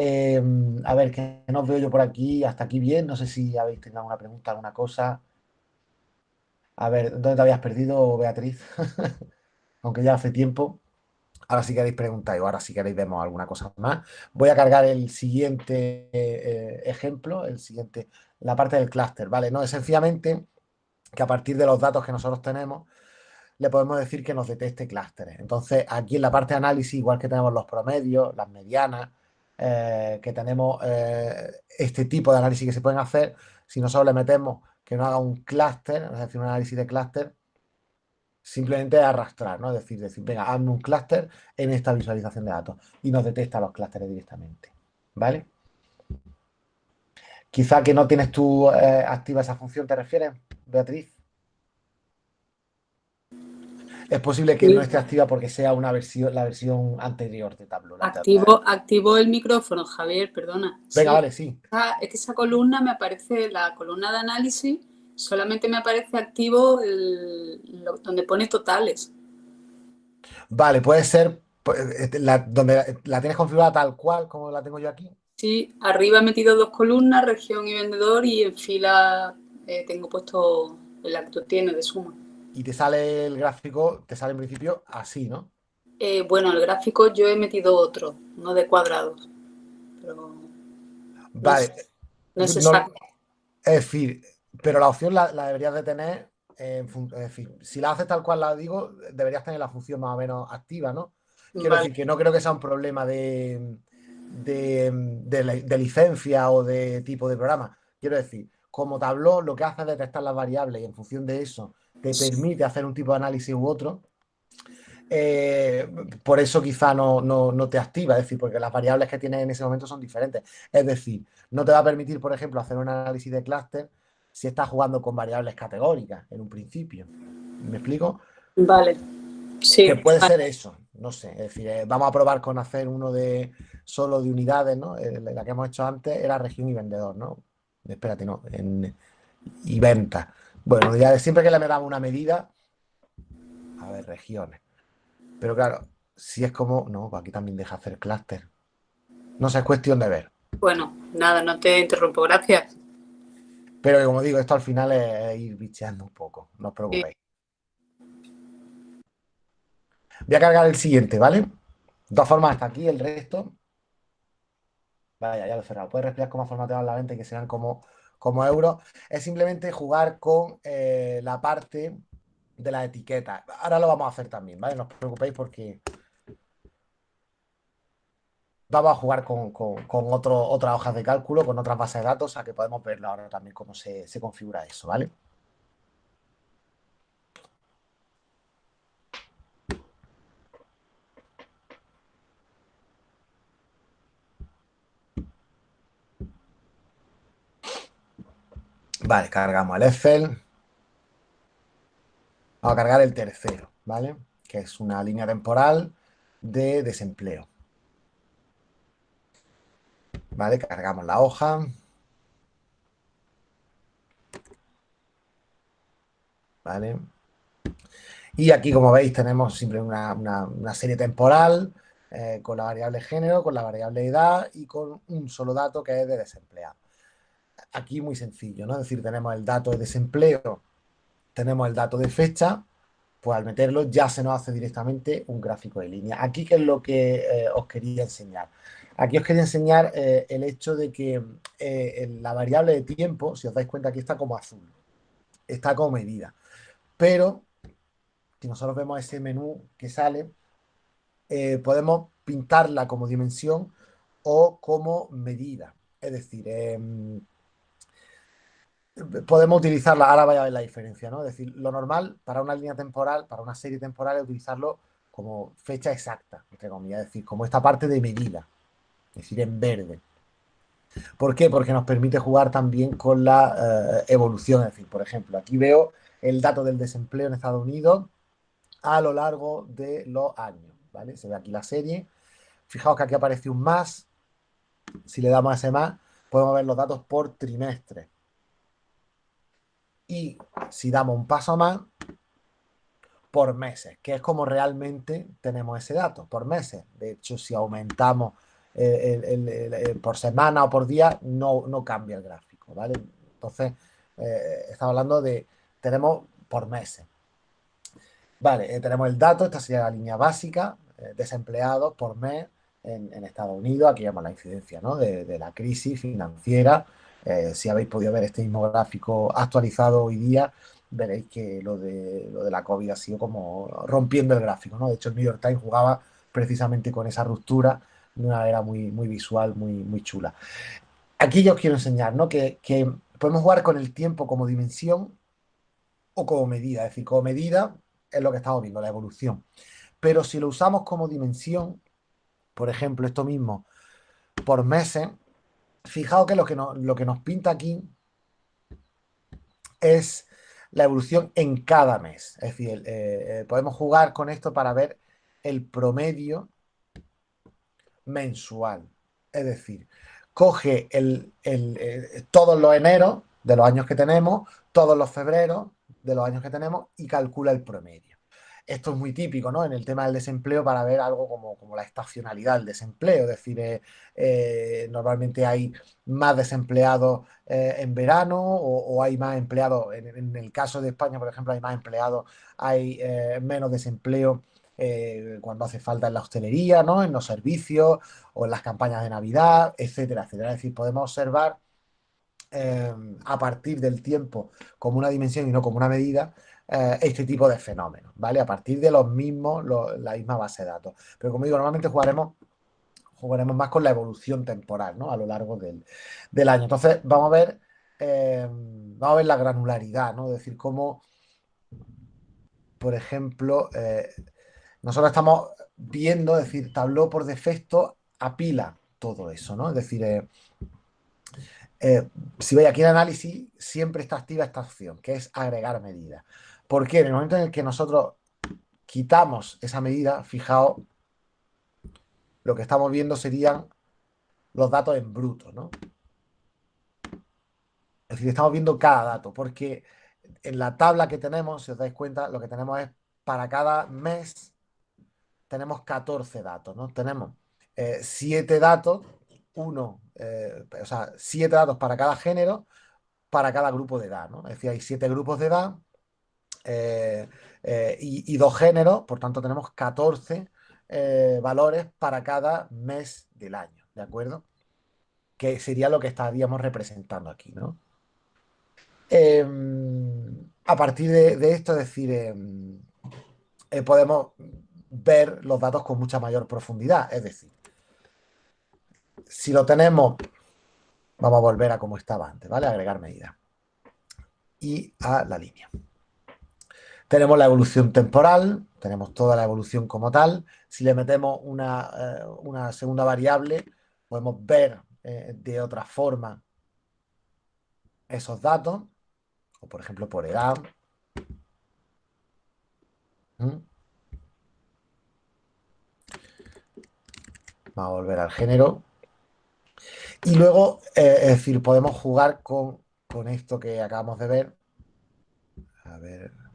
Eh, a ver, que no veo yo por aquí, hasta aquí bien. No sé si habéis tenido alguna pregunta, alguna cosa. A ver, ¿dónde te habías perdido, Beatriz? Aunque ya hace tiempo. Ahora si queréis preguntar o ahora si queréis vemos alguna cosa más. Voy a cargar el siguiente ejemplo, el siguiente, la parte del clúster, ¿vale? No, es sencillamente que a partir de los datos que nosotros tenemos, le podemos decir que nos detecte clústeres. Entonces, aquí en la parte de análisis, igual que tenemos los promedios, las medianas, eh, que tenemos eh, este tipo de análisis que se pueden hacer, si nosotros le metemos que no haga un clúster, es decir, un análisis de clúster, simplemente arrastrar, ¿no? Es decir, decir, venga, hazme un clúster en esta visualización de datos y nos detecta los clústeres directamente, ¿vale? Quizá que no tienes tú eh, activa esa función, ¿te refieres, Beatriz? Es posible que no esté activa porque sea una versión, la versión anterior de Tableau. Activo, activo el micrófono, Javier, perdona. Venga, vale, sí. es que esa columna me aparece, la columna de análisis, solamente me aparece activo donde pone totales. Vale, puede ser este, la, donde la tienes configurada tal cual como la tengo yo aquí. Sí, arriba he metido dos columnas, región y vendedor, y en fila eh, tengo puesto la que tú tienes de suma. Y te sale el gráfico, te sale en principio así, ¿no? Eh, bueno, el gráfico yo he metido otro, no de cuadrados. Pero vale. No es, exacto. es decir, pero la opción la, deberías de tener, es decir, si la haces tal cual la digo, deberías tener la función más o menos activa, ¿no? Quiero decir que no creo que sea un problema de, de, licencia o de tipo de programa. Quiero decir, como tabló lo que hace es detectar las variables y en función de eso te permite hacer un tipo de análisis u otro, eh, por eso quizá no, no, te activa, es decir, porque las variables que tienes en ese momento son diferentes. Es decir, no te va a permitir, por ejemplo, hacer un análisis de clúster si estás jugando con variables categóricas en un principio. ¿Me explico? Vale. Sí. Que puede ser eso, no sé. Es decir, eh, vamos a probar con hacer uno de solo de unidades, ¿no? Eh, la que hemos hecho antes era región y vendedor, ¿no? Espérate, no. y venta. Bueno, ya siempre que le damos una medida, a ver, regiones. Pero claro, si es como, no, pues aquí también deja hacer clúster. No sé, es cuestión de ver. Bueno, nada, no te interrumpo, gracias. Pero como digo, esto al final es ir bicheando un poco, no os preocupéis. Voy a cargar el siguiente, ¿vale? De todas formas, hasta aquí el resto. Vaya, ya lo he cerrado. Puedes respirar cómo formateado la venta y que sean como, como euros. Es simplemente jugar con eh, la parte de la etiqueta. Ahora lo vamos a hacer también, ¿vale? No os preocupéis porque vamos a jugar con, otras hojas de cálculo, con otras bases de datos, a que podemos verlo ahora también cómo se, se configura eso, ¿vale? Vale, cargamos el Excel. Vamos a cargar el tercero, ¿vale? Que es una línea temporal de desempleo. ¿Vale? Cargamos la hoja. ¿Vale? Y aquí, como veis, tenemos siempre una, serie temporal eh, con la variable género, con la variable edad y con un solo dato que es de desempleado. Aquí muy sencillo, ¿no? Es decir, tenemos el dato de desempleo, tenemos el dato de fecha, pues al meterlo ya se nos hace directamente un gráfico de línea. Aquí, ¿qué es lo que eh, os quería enseñar? Aquí os quería enseñar eh, el hecho de que eh, la variable de tiempo, si os dais cuenta, aquí está como azul. Está como medida. Pero, si nosotros vemos ese menú que sale, podemos pintarla como dimensión o como medida. Es decir, em, podemos utilizarla, ahora vaya a ver la diferencia, ¿no? Es decir, lo normal para una línea temporal, para una serie temporal, es utilizarlo como fecha exacta, entre comillas, es decir, como esta parte de medida es decir, en verde. ¿Por qué? Porque nos permite jugar también con la eh, evolución. Es decir, por ejemplo, aquí veo el dato del desempleo en Estados Unidos a lo largo de los años. ¿vale? Se ve aquí la serie. Fijaos que aquí aparece un más. Si le damos a ese más, podemos ver los datos por trimestre. Y si damos un paso más, por meses, que es como realmente tenemos ese dato, por meses. De hecho, si aumentamos por semana o por día, no, no cambia el gráfico, ¿vale? Entonces, eh, estamos hablando de, tenemos por meses. Vale, eh, tenemos el dato, esta sería la línea básica, eh, desempleados por mes en, Estados Unidos, aquí vemos la incidencia ¿no? de, la crisis financiera. Si habéis podido ver este mismo gráfico actualizado hoy día, veréis que lo de, lo de la COVID ha sido como rompiendo el gráfico, ¿no? De hecho, el New York Times jugaba precisamente con esa ruptura de una manera muy, muy visual, muy, muy chula. Aquí yo os quiero enseñar ¿no? que, podemos jugar con el tiempo como dimensión o como medida. Es decir, como medida es lo que estamos viendo, la evolución. Pero si lo usamos como dimensión, por ejemplo, esto mismo, por meses, fijaos que lo que nos, lo que nos pinta aquí es la evolución en cada mes. Es decir, eh, eh, podemos jugar con esto para ver el promedio mensual. Es decir, coge eh, todos los eneros de los años que tenemos, todos los febreros de los años que tenemos y calcula el promedio. Esto es muy típico, ¿no? En el tema del desempleo para ver algo como, como la estacionalidad del desempleo, es decir, eh, eh, normalmente hay más desempleados eh, en verano o, hay más empleados, en, en, el caso de España, por ejemplo, hay más empleados, hay menos desempleo cuando hace falta en la hostelería, ¿no? En los servicios o en las campañas de Navidad, etcétera, etcétera. Es decir, podemos observar a partir del tiempo como una dimensión y no como una medida, eh, este tipo de fenómenos, ¿vale? A partir de los mismos, la misma base de datos. Pero como digo, normalmente jugaremos, jugaremos más con la evolución temporal, ¿no? A lo largo del, año. Entonces, vamos a ver, eh, vamos a ver la granularidad, ¿no? Es decir, cómo, por ejemplo, eh, nosotros estamos viendo, es decir, tabló por defecto apila todo eso, ¿no? Es decir, si veis aquí en análisis, siempre está activa esta opción, que es agregar medidas. Porque en el momento en el que nosotros quitamos esa medida, fijaos, lo que estamos viendo serían los datos en bruto, ¿no? Es decir, estamos viendo cada dato, porque en la tabla que tenemos, si os dais cuenta, lo que tenemos es para cada mes tenemos 14 datos, ¿no? Tenemos 7 eh, datos, uno, eh, o sea, 7 datos para cada género, para cada grupo de edad, ¿no? Es decir, hay 7 grupos de edad eh, eh, y, dos géneros, por tanto tenemos 14 eh, valores para cada mes del año, ¿de acuerdo? Que sería lo que estaríamos representando aquí, ¿no? Em, a partir de, esto, es decir, em, podemos ver los datos con mucha mayor profundidad, es decir, si lo tenemos, vamos a volver a como estaba antes, ¿vale? Agregar medida y a la línea. Tenemos la evolución temporal, tenemos toda la evolución como tal. Si le metemos una, eh, segunda variable, podemos ver eh, de otra forma esos datos, o por ejemplo por edad. ¿Mm? Vamos a volver al género. Y luego, eh, es decir, podemos jugar con, con esto que acabamos de ver. A ver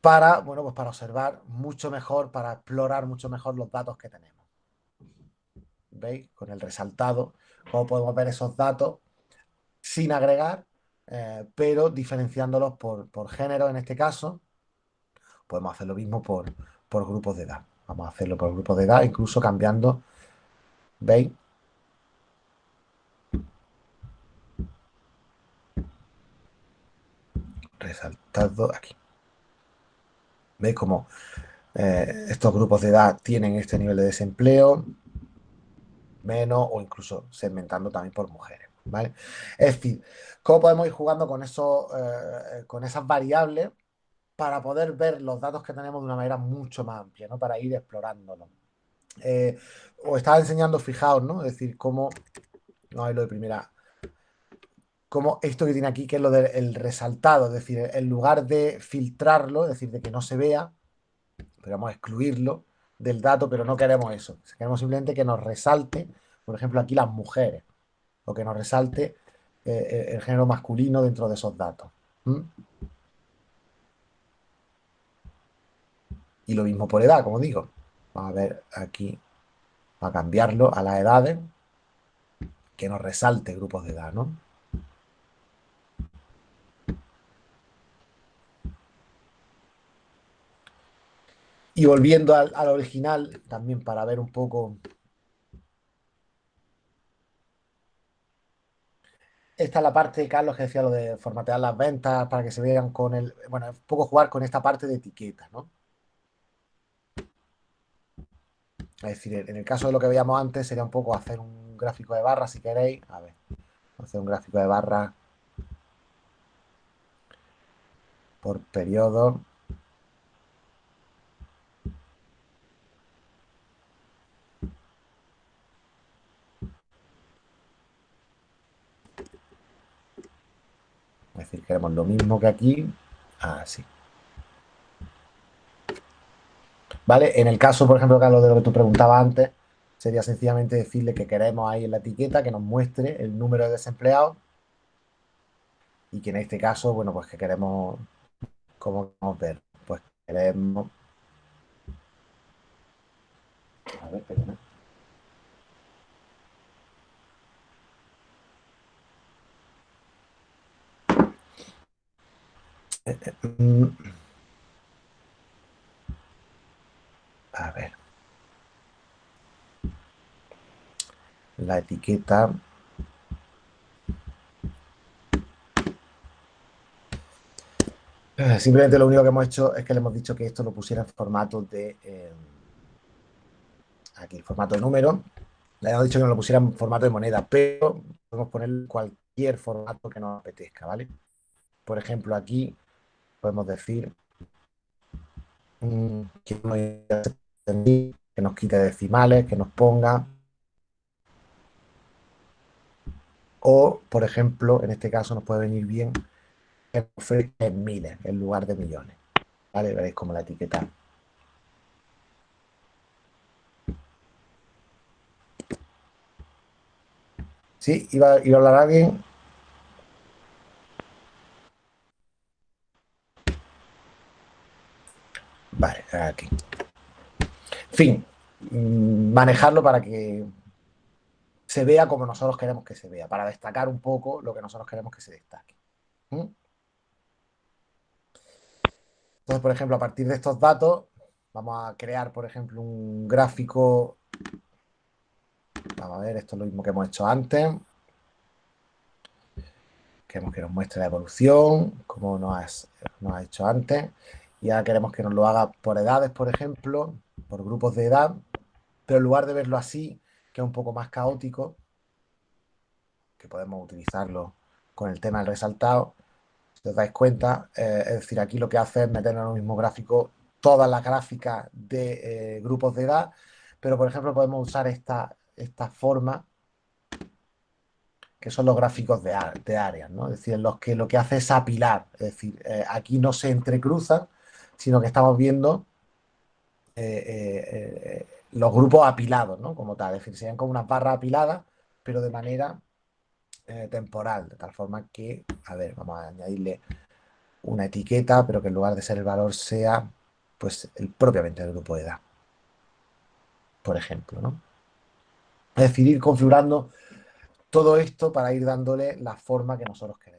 para, bueno, pues para observar mucho mejor, para explorar mucho mejor los datos que tenemos. ¿Veis? Con el resaltado, cómo podemos ver esos datos sin agregar, eh, pero diferenciándolos por, género en este caso. Podemos hacer lo mismo por, por grupos de edad. Vamos a hacerlo por grupos de edad, incluso cambiando, ¿veis? Resaltado aquí. ¿Veis cómo eh, estos grupos de edad tienen este nivel de desempleo? Menos o incluso segmentando también por mujeres. ¿vale? Es decir, ¿cómo podemos ir jugando con, eso, eh, con esas variables para poder ver los datos que tenemos de una manera mucho más amplia, ¿no? Para ir explorándolo. Eh, os estaba enseñando, fijaos, ¿no? Es decir, cómo... No hay lo de primera como esto que tiene aquí, que es lo del resaltado, es decir, en lugar de filtrarlo, es decir, de que no se vea, podemos excluirlo del dato, pero no queremos eso. Queremos simplemente que nos resalte, por ejemplo, aquí las mujeres, o que nos resalte eh, eh, el género masculino dentro de esos datos. Y lo mismo por edad, como digo. Vamos a ver aquí, a cambiarlo a las edades, que nos resalte grupos de edad, ¿no? Y volviendo al, original, también para ver un poco... Esta es la parte de Carlos que decía lo de formatear las ventas para que se vean con el... Bueno, un poco jugar con esta parte de etiqueta, ¿no? Es decir, en el caso de lo que veíamos antes sería un poco hacer un gráfico de barra, si queréis. A ver, hacer un gráfico de barra por periodo. Es decir, queremos lo mismo que aquí, así. ¿Vale? En el caso, por ejemplo, Carlos, de lo que tú preguntabas antes, sería sencillamente decirle que queremos ahí en la etiqueta que nos muestre el número de desempleados y que en este caso, bueno, pues que queremos, ¿cómo queremos ver? Pues queremos... A ver, perdona. Eh, eh, mm. A ver. La etiqueta Eh, simplemente lo único que hemos hecho es que le hemos dicho que esto lo pusiera en formato de... Eh, aquí, formato de número. Le hemos dicho que no lo pusiera en formato de moneda, pero podemos poner cualquier formato que nos apetezca, ¿vale? Por ejemplo, aquí podemos decir mm, que, nos quite decimales, que nos ponga... O, por ejemplo, en este caso nos puede venir bien en miles en lugar de millones. ¿Vale? Veréis como la etiqueta. ¿Sí? ¿Iba, a hablar alguien? Vale, aquí. Fin. Mm, manejarlo para que se vea como nosotros queremos que se vea, para destacar un poco lo que nosotros queremos que se destaque. ¿Mm? Entonces, por ejemplo, a partir de estos datos, vamos a crear, por ejemplo, un gráfico. Vamos a ver, esto es lo mismo que hemos hecho antes. Queremos que nos muestre la evolución, como nos, ha hecho antes. Y ahora queremos que nos lo haga por edades, por ejemplo, por grupos de edad. Pero en lugar de verlo así, que es un poco más caótico, que podemos utilizarlo con el tema del resaltado, si os dais cuenta, eh, es decir, aquí lo que hace es meter en el mismo gráfico todas las gráficas de eh, grupos de edad, pero por ejemplo podemos usar esta, esta forma que son los gráficos de, de áreas, ¿no? Es decir, los que lo que hace es apilar, es decir, eh, aquí no se entrecruzan, sino que estamos viendo los grupos apilados, ¿no? Como tal, es decir, serían como unas barras apiladas, pero de manera eh, temporal, de tal forma que, a ver, vamos a añadirle una etiqueta, pero que en lugar de ser el valor sea, pues, el propiamente el grupo de edad. Por ejemplo, ¿no? Es decir, ir configurando todo esto para ir dándole la forma que nosotros queremos.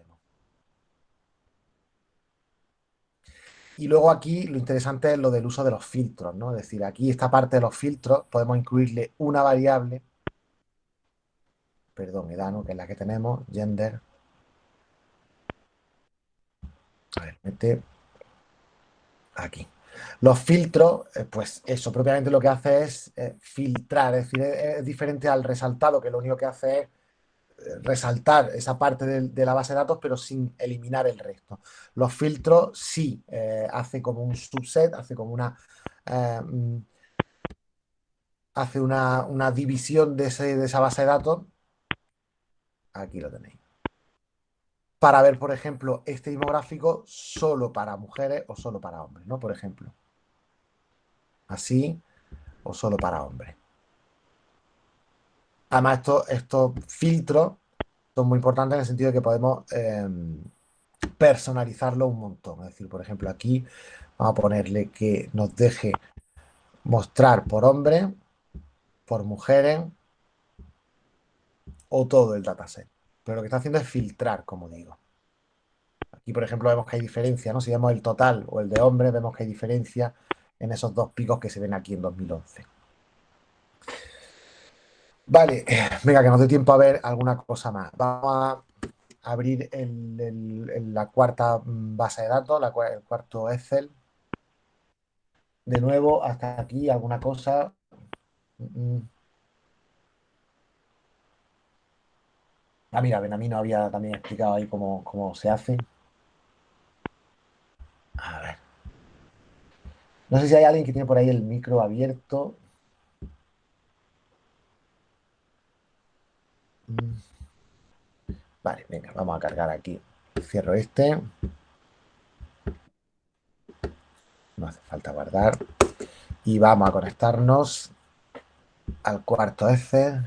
Y luego aquí lo interesante es lo del uso de los filtros, ¿no? Es decir, aquí esta parte de los filtros podemos incluirle una variable perdón, edad, Que es la que tenemos, gender. A ver, mete aquí. Los filtros, eh, pues eso propiamente lo que hace es eh, filtrar, es decir, es, diferente al resaltado, que lo único que hace es resaltar esa parte de, la base de datos, pero sin eliminar el resto. Los filtros sí hace como un subset, hace como una... Mm, hace una, una división de, de esa base de datos Aquí lo tenéis. Para ver, por ejemplo, este demográfico solo para mujeres o solo para hombres, ¿no? Por ejemplo. Así o solo para hombres. Además, estos, filtros son muy importantes en el sentido de que podemos em, personalizarlo un montón. Es decir, por ejemplo, aquí vamos a ponerle que nos deje mostrar por hombres, por mujeres, o todo el dataset. Pero lo que está haciendo es filtrar, como digo. Aquí, por ejemplo, vemos que hay diferencia, ¿no? Si vemos el total o el de hombres, vemos que hay diferencia en esos dos picos que se ven aquí en 2011. Vale, venga, que nos dé tiempo a ver alguna cosa más. Vamos a abrir la cuarta base de datos, el cuarto Excel. De nuevo, hasta aquí, alguna cosa. Mm, mm. Ah, mira, Benamino había también explicado ahí cómo, se hace. A ver. No sé si hay alguien que tiene por ahí el micro abierto. Vale, venga, vamos a cargar aquí. Cierro este. No hace falta guardar. Y vamos a conectarnos al cuarto F.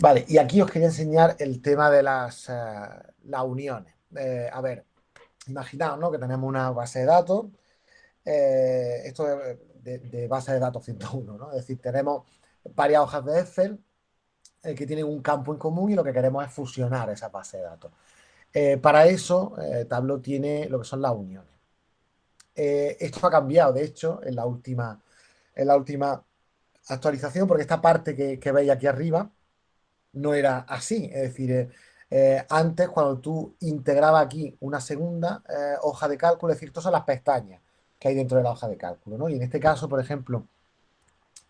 Vale, y aquí os quería enseñar el tema de las, las uniones. a ver, imaginaos ¿no? que tenemos una base de datos, esto de, base de datos 101, ¿no? es decir, tenemos varias hojas de Excel eh, que tienen un campo en común y lo que queremos es fusionar esa base de datos. Eh, para eso, eh, Tableau tiene lo que son las uniones. esto ha cambiado, de hecho, en la última, en la última actualización, porque esta parte que, veis aquí arriba no era así. Es decir, antes, cuando tú integrabas aquí una segunda hoja de cálculo, es decir, estas son las pestañas que hay dentro de la hoja de cálculo. Y en este caso, por ejemplo,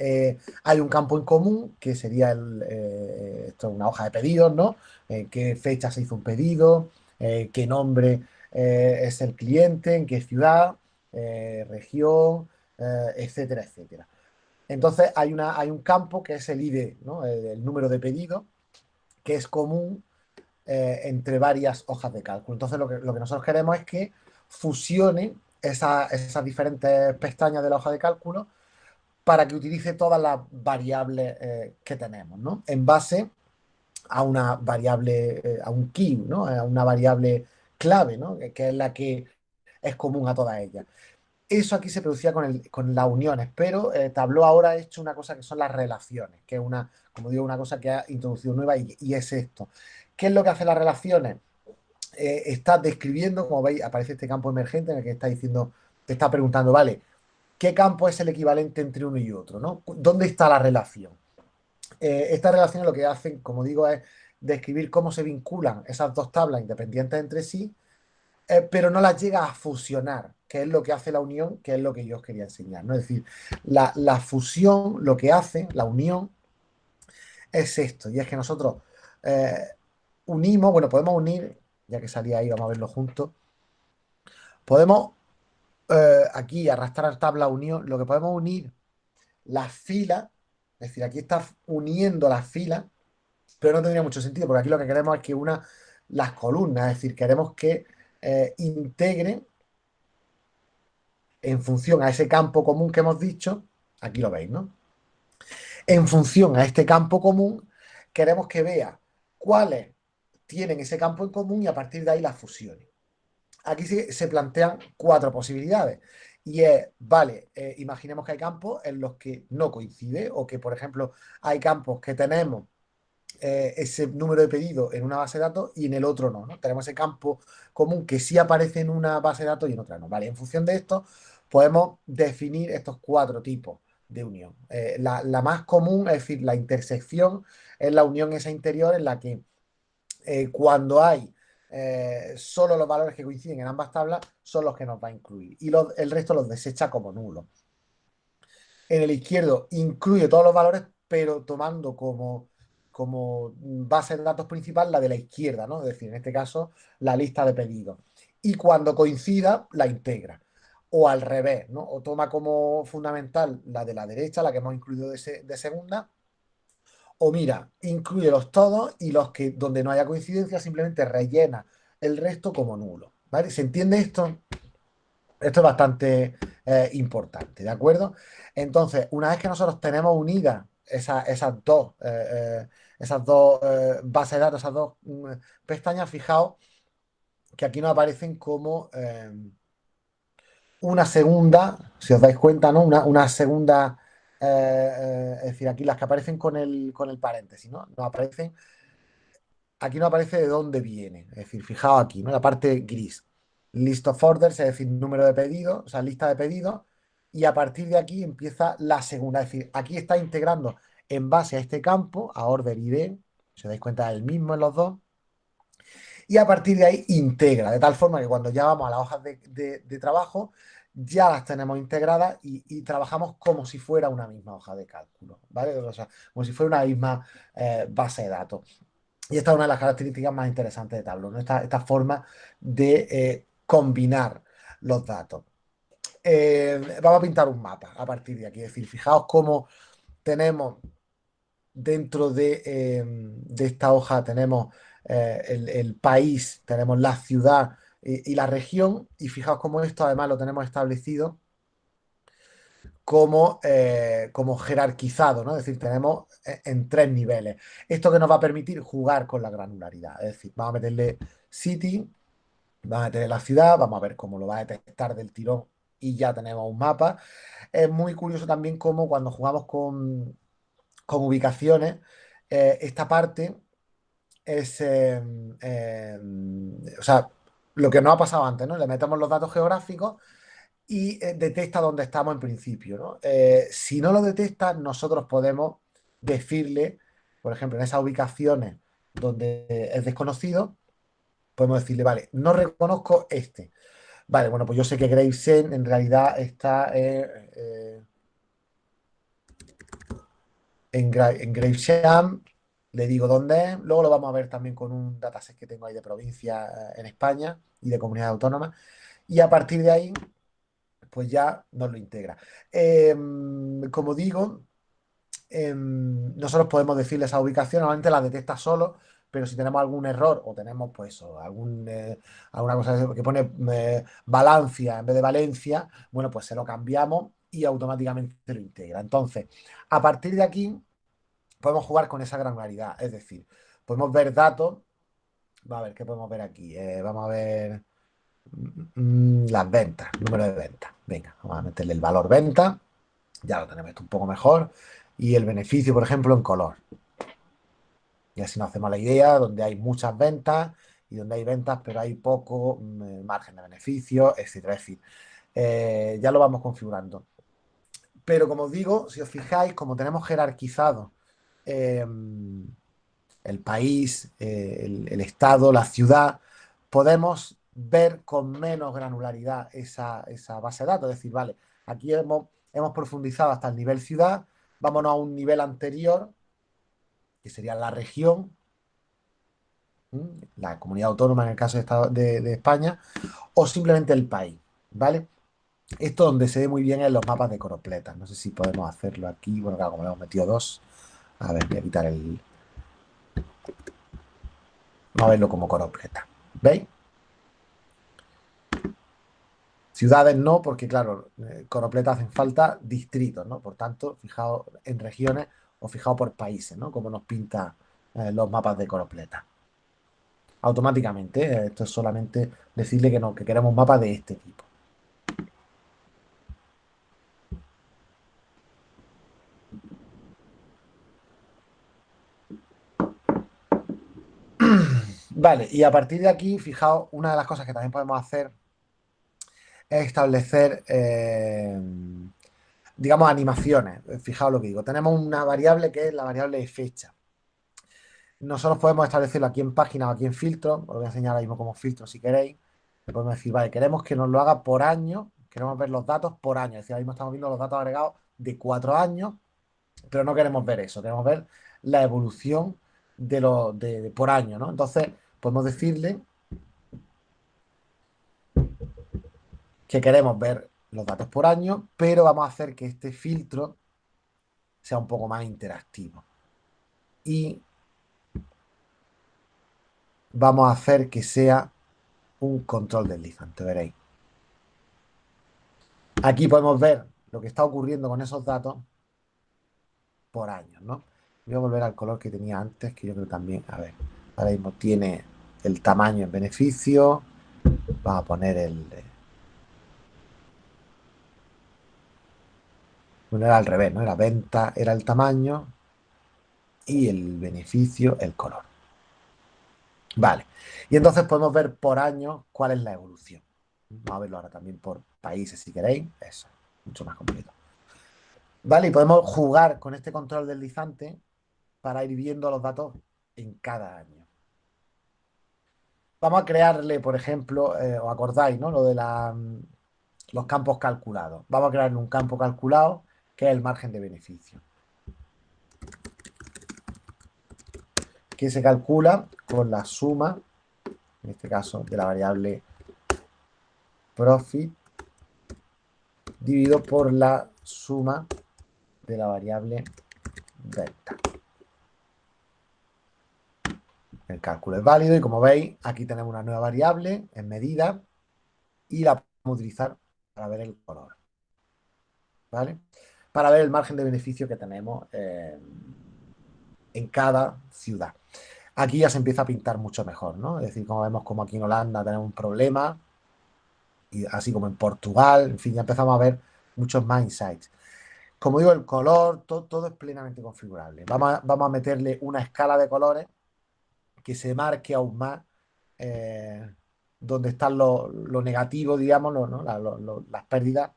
eh, hay un campo en común que sería el, eh, una hoja de pedidos, ¿no? En qué fecha se hizo un pedido, eh, qué nombre es el cliente, en qué ciudad, región, etcétera, etcétera. Entonces hay, una, hay un campo que es el ID, ¿no? el, número de pedido, que es común entre varias hojas de cálculo. Entonces lo que, nosotros queremos es que fusione esas diferentes pestañas de la hoja de cálculo para que utilice todas las variables eh, que tenemos, ¿no? En base a una variable, eh, a un key, ¿no? A una variable clave, ¿no? Que, es la que es común a todas ellas. Eso aquí se producía con, con las uniones, pero eh, ahora ha hecho una cosa que son las relaciones, que es una, como digo, una cosa que ha introducido nueva y es esto. ¿Qué es lo que hace las relaciones? está describiendo, como veis, aparece este campo emergente en el que está diciendo, te está preguntando, vale, ¿qué campo es el equivalente entre uno y otro? ¿no? ¿Dónde está la relación? Eh, esta relación lo que hacen, como digo, es describir cómo se vinculan esas dos tablas independientes entre sí, eh, pero no las llega a fusionar, que es lo que hace la unión, que es lo que yo os quería enseñar. ¿no? Es decir, la, fusión, lo que hace, la unión, es esto, y es que nosotros eh, unimos, bueno, podemos unir ya que salía ahí, vamos a verlo juntos. Podemos eh, aquí arrastrar tabla unión, lo que podemos unir las filas, es decir, aquí está uniendo las filas, pero no tendría mucho sentido, porque aquí lo que queremos es que una las columnas, es decir, queremos que eh, integre en función a ese campo común que hemos dicho, aquí lo veis, ¿no? En función a este campo común, queremos que vea cuáles tienen ese campo en común y a partir de ahí las fusiones. Aquí se, plantean cuatro posibilidades. Y es, vale, eh, imaginemos que hay campos en los que no coincide o que, por ejemplo, hay campos que tenemos eh, ese número de pedidos en una base de datos y en el otro no, Tenemos ese campo común que sí aparece en una base de datos y en otra no. Vale, en función de esto podemos definir estos cuatro tipos de unión. Eh, la, la, más común, es decir, la intersección, es la unión esa interior en la que eh, cuando hay eh, solo los valores que coinciden en ambas tablas son los que nos va a incluir y el resto los desecha como nulos. En el izquierdo incluye todos los valores, pero tomando como, como base de datos principal la de la izquierda, ¿no? es decir, en este caso la lista de pedidos. Y cuando coincida, la integra. O al revés, ¿no? o toma como fundamental la de la derecha, la que hemos incluido de, de segunda, o mira, incluyelos todos y los que donde no haya coincidencia simplemente rellena el resto como nulo. ¿Vale? ¿Se entiende esto? Esto es bastante eh, importante, ¿de acuerdo? Entonces, una vez que nosotros tenemos unidas esas dos, eh, eh, esas dos bases de datos, esas dos mm, pestañas, fijaos que aquí nos aparecen como una segunda, si os dais cuenta, ¿no? Una, una segunda eh, eh, es decir, aquí las que aparecen con el, con el paréntesis, ¿no? No aparecen, aquí no aparece de dónde viene, es decir, fijaos aquí, ¿no? La parte gris. List of orders, es decir, número de pedidos, o sea, lista de pedidos, y a partir de aquí empieza la segunda, es decir, aquí está integrando en base a este campo, a order ID, si os dais cuenta, es el mismo en los dos, y a partir de ahí integra, de tal forma que cuando ya vamos a las hojas de trabajo, ya las tenemos integradas y, trabajamos como si fuera una misma hoja de cálculo, ¿vale? O sea, como si fuera una misma eh, base de datos. Y esta es una de las características más interesantes de Tableau, esta, forma de eh, combinar los datos. Eh, vamos a pintar un mapa a partir de aquí, es decir, fijaos cómo tenemos dentro de, de esta hoja, tenemos el, el país, tenemos la ciudad, y, la región, y fijaos cómo esto además lo tenemos establecido como, eh, como jerarquizado, ¿no? Es decir, tenemos eh, en tres niveles. Esto que nos va a permitir jugar con la granularidad. Es decir, vamos a meterle city, vamos a meterle la ciudad, vamos a ver cómo lo va a detectar del tirón y ya tenemos un mapa. Es muy curioso también cómo cuando jugamos con, con ubicaciones, eh, esta parte es, em, em, o sea, lo que nos ha pasado antes, ¿no? Le metemos los datos geográficos y eh, detecta dónde estamos en principio, ¿no? Eh, si no lo detecta, nosotros podemos decirle, por ejemplo, en esas ubicaciones donde es desconocido, podemos decirle, vale, no reconozco este. Vale, bueno, pues yo sé que Gravesend en realidad está eh, en, en Gravesham, le digo dónde es, luego lo vamos a ver también con un dataset que tengo ahí de provincia en España y de comunidad autónoma, y a partir de ahí, pues ya nos lo integra. Em, como digo, em, nosotros podemos decirle esa ubicación, normalmente la detecta solo, pero si tenemos algún error o tenemos pues algún, eh, alguna cosa que pone eh, Valencia en vez de Valencia, bueno, pues se lo cambiamos y automáticamente lo integra. Entonces, a partir de aquí, podemos jugar con esa granularidad, es decir, podemos ver datos, va a ver, ¿qué podemos ver aquí? Eh, vamos a ver mm, las ventas, número de ventas. Venga, vamos a meterle el valor venta, ya lo tenemos un poco mejor, y el beneficio, por ejemplo, en color. Y así nos hacemos la idea, donde hay muchas ventas y donde hay ventas, pero hay poco mm, margen de beneficio, etcétera. Es decir, eh, ya lo vamos configurando. Pero como os digo, si os fijáis, como tenemos jerarquizado em, el país, eh, el, estado, la ciudad, podemos ver con menos granularidad esa, base de datos. Es decir, vale, aquí hemos, hemos profundizado hasta el nivel ciudad, vámonos a un nivel anterior que sería la región, la comunidad autónoma en el caso de, de, España, o simplemente el país, ¿vale? Esto donde se ve muy bien en los mapas de coropleta. No sé si podemos hacerlo aquí. Bueno, claro, como le hemos metido dos. A ver, voy a quitar el... Vamos a verlo como coropleta. ¿Veis? Ciudades no, porque claro, eh, coropleta hacen falta distritos, ¿no? Por tanto, fijaos en regiones o fijado por países, ¿no? Como nos pinta eh, los mapas de Coropleta. Automáticamente, eh, esto es solamente decirle que, no, que queremos un mapa de este tipo. Vale, y a partir de aquí, fijaos, una de las cosas que también podemos hacer es establecer eh, digamos, animaciones. Fijaos lo que digo. Tenemos una variable que es la variable de fecha. Nosotros podemos establecerlo aquí en página o aquí en filtro. Os voy a enseñar ahora mismo como filtro si queréis. Podemos decir, vale, queremos que nos lo haga por año. Queremos ver los datos por año. Es decir, ahora mismo estamos viendo los datos agregados de cuatro años, pero no queremos ver eso. Queremos ver la evolución de lo, de, por año, ¿no? Entonces, podemos decirle que queremos ver los datos por año, pero vamos a hacer que este filtro sea un poco más interactivo. Y vamos a hacer que sea un control deslizante, veréis. Aquí podemos ver lo que está ocurriendo con esos datos por años, ¿no? Voy a volver al color que tenía antes, que yo creo también, a ver, ahora mismo tiene el tamaño en beneficio, vamos a poner el, Bueno, era al revés, ¿no? La venta era el tamaño y el beneficio el color. Vale. Y entonces podemos ver por año cuál es la evolución. Vamos a verlo ahora también por países si queréis. Eso, mucho más completo. Vale, y podemos jugar con este control deslizante para ir viendo los datos en cada año. Vamos a crearle, por ejemplo, eh, os acordáis, ¿no? Lo de la, los campos calculados. Vamos a crearle un campo calculado que es el margen de beneficio. Que se calcula con la suma, en este caso, de la variable profit dividido por la suma de la variable delta. El cálculo es válido y como veis, aquí tenemos una nueva variable en medida y la podemos utilizar para ver el color. ¿vale? Para ver el margen de beneficio que tenemos en cada ciudad. Aquí ya se empieza a pintar mucho mejor, ¿no? Es decir, como vemos como aquí en Holanda tenemos un problema, y así como en Portugal, en fin, ya empezamos a ver muchos más insights. Como digo, el color, todo, es plenamente configurable. Vamos vamos a, meterle una escala de colores que se marque aún más eh, donde están los lo negativos, digamos, las pérdidas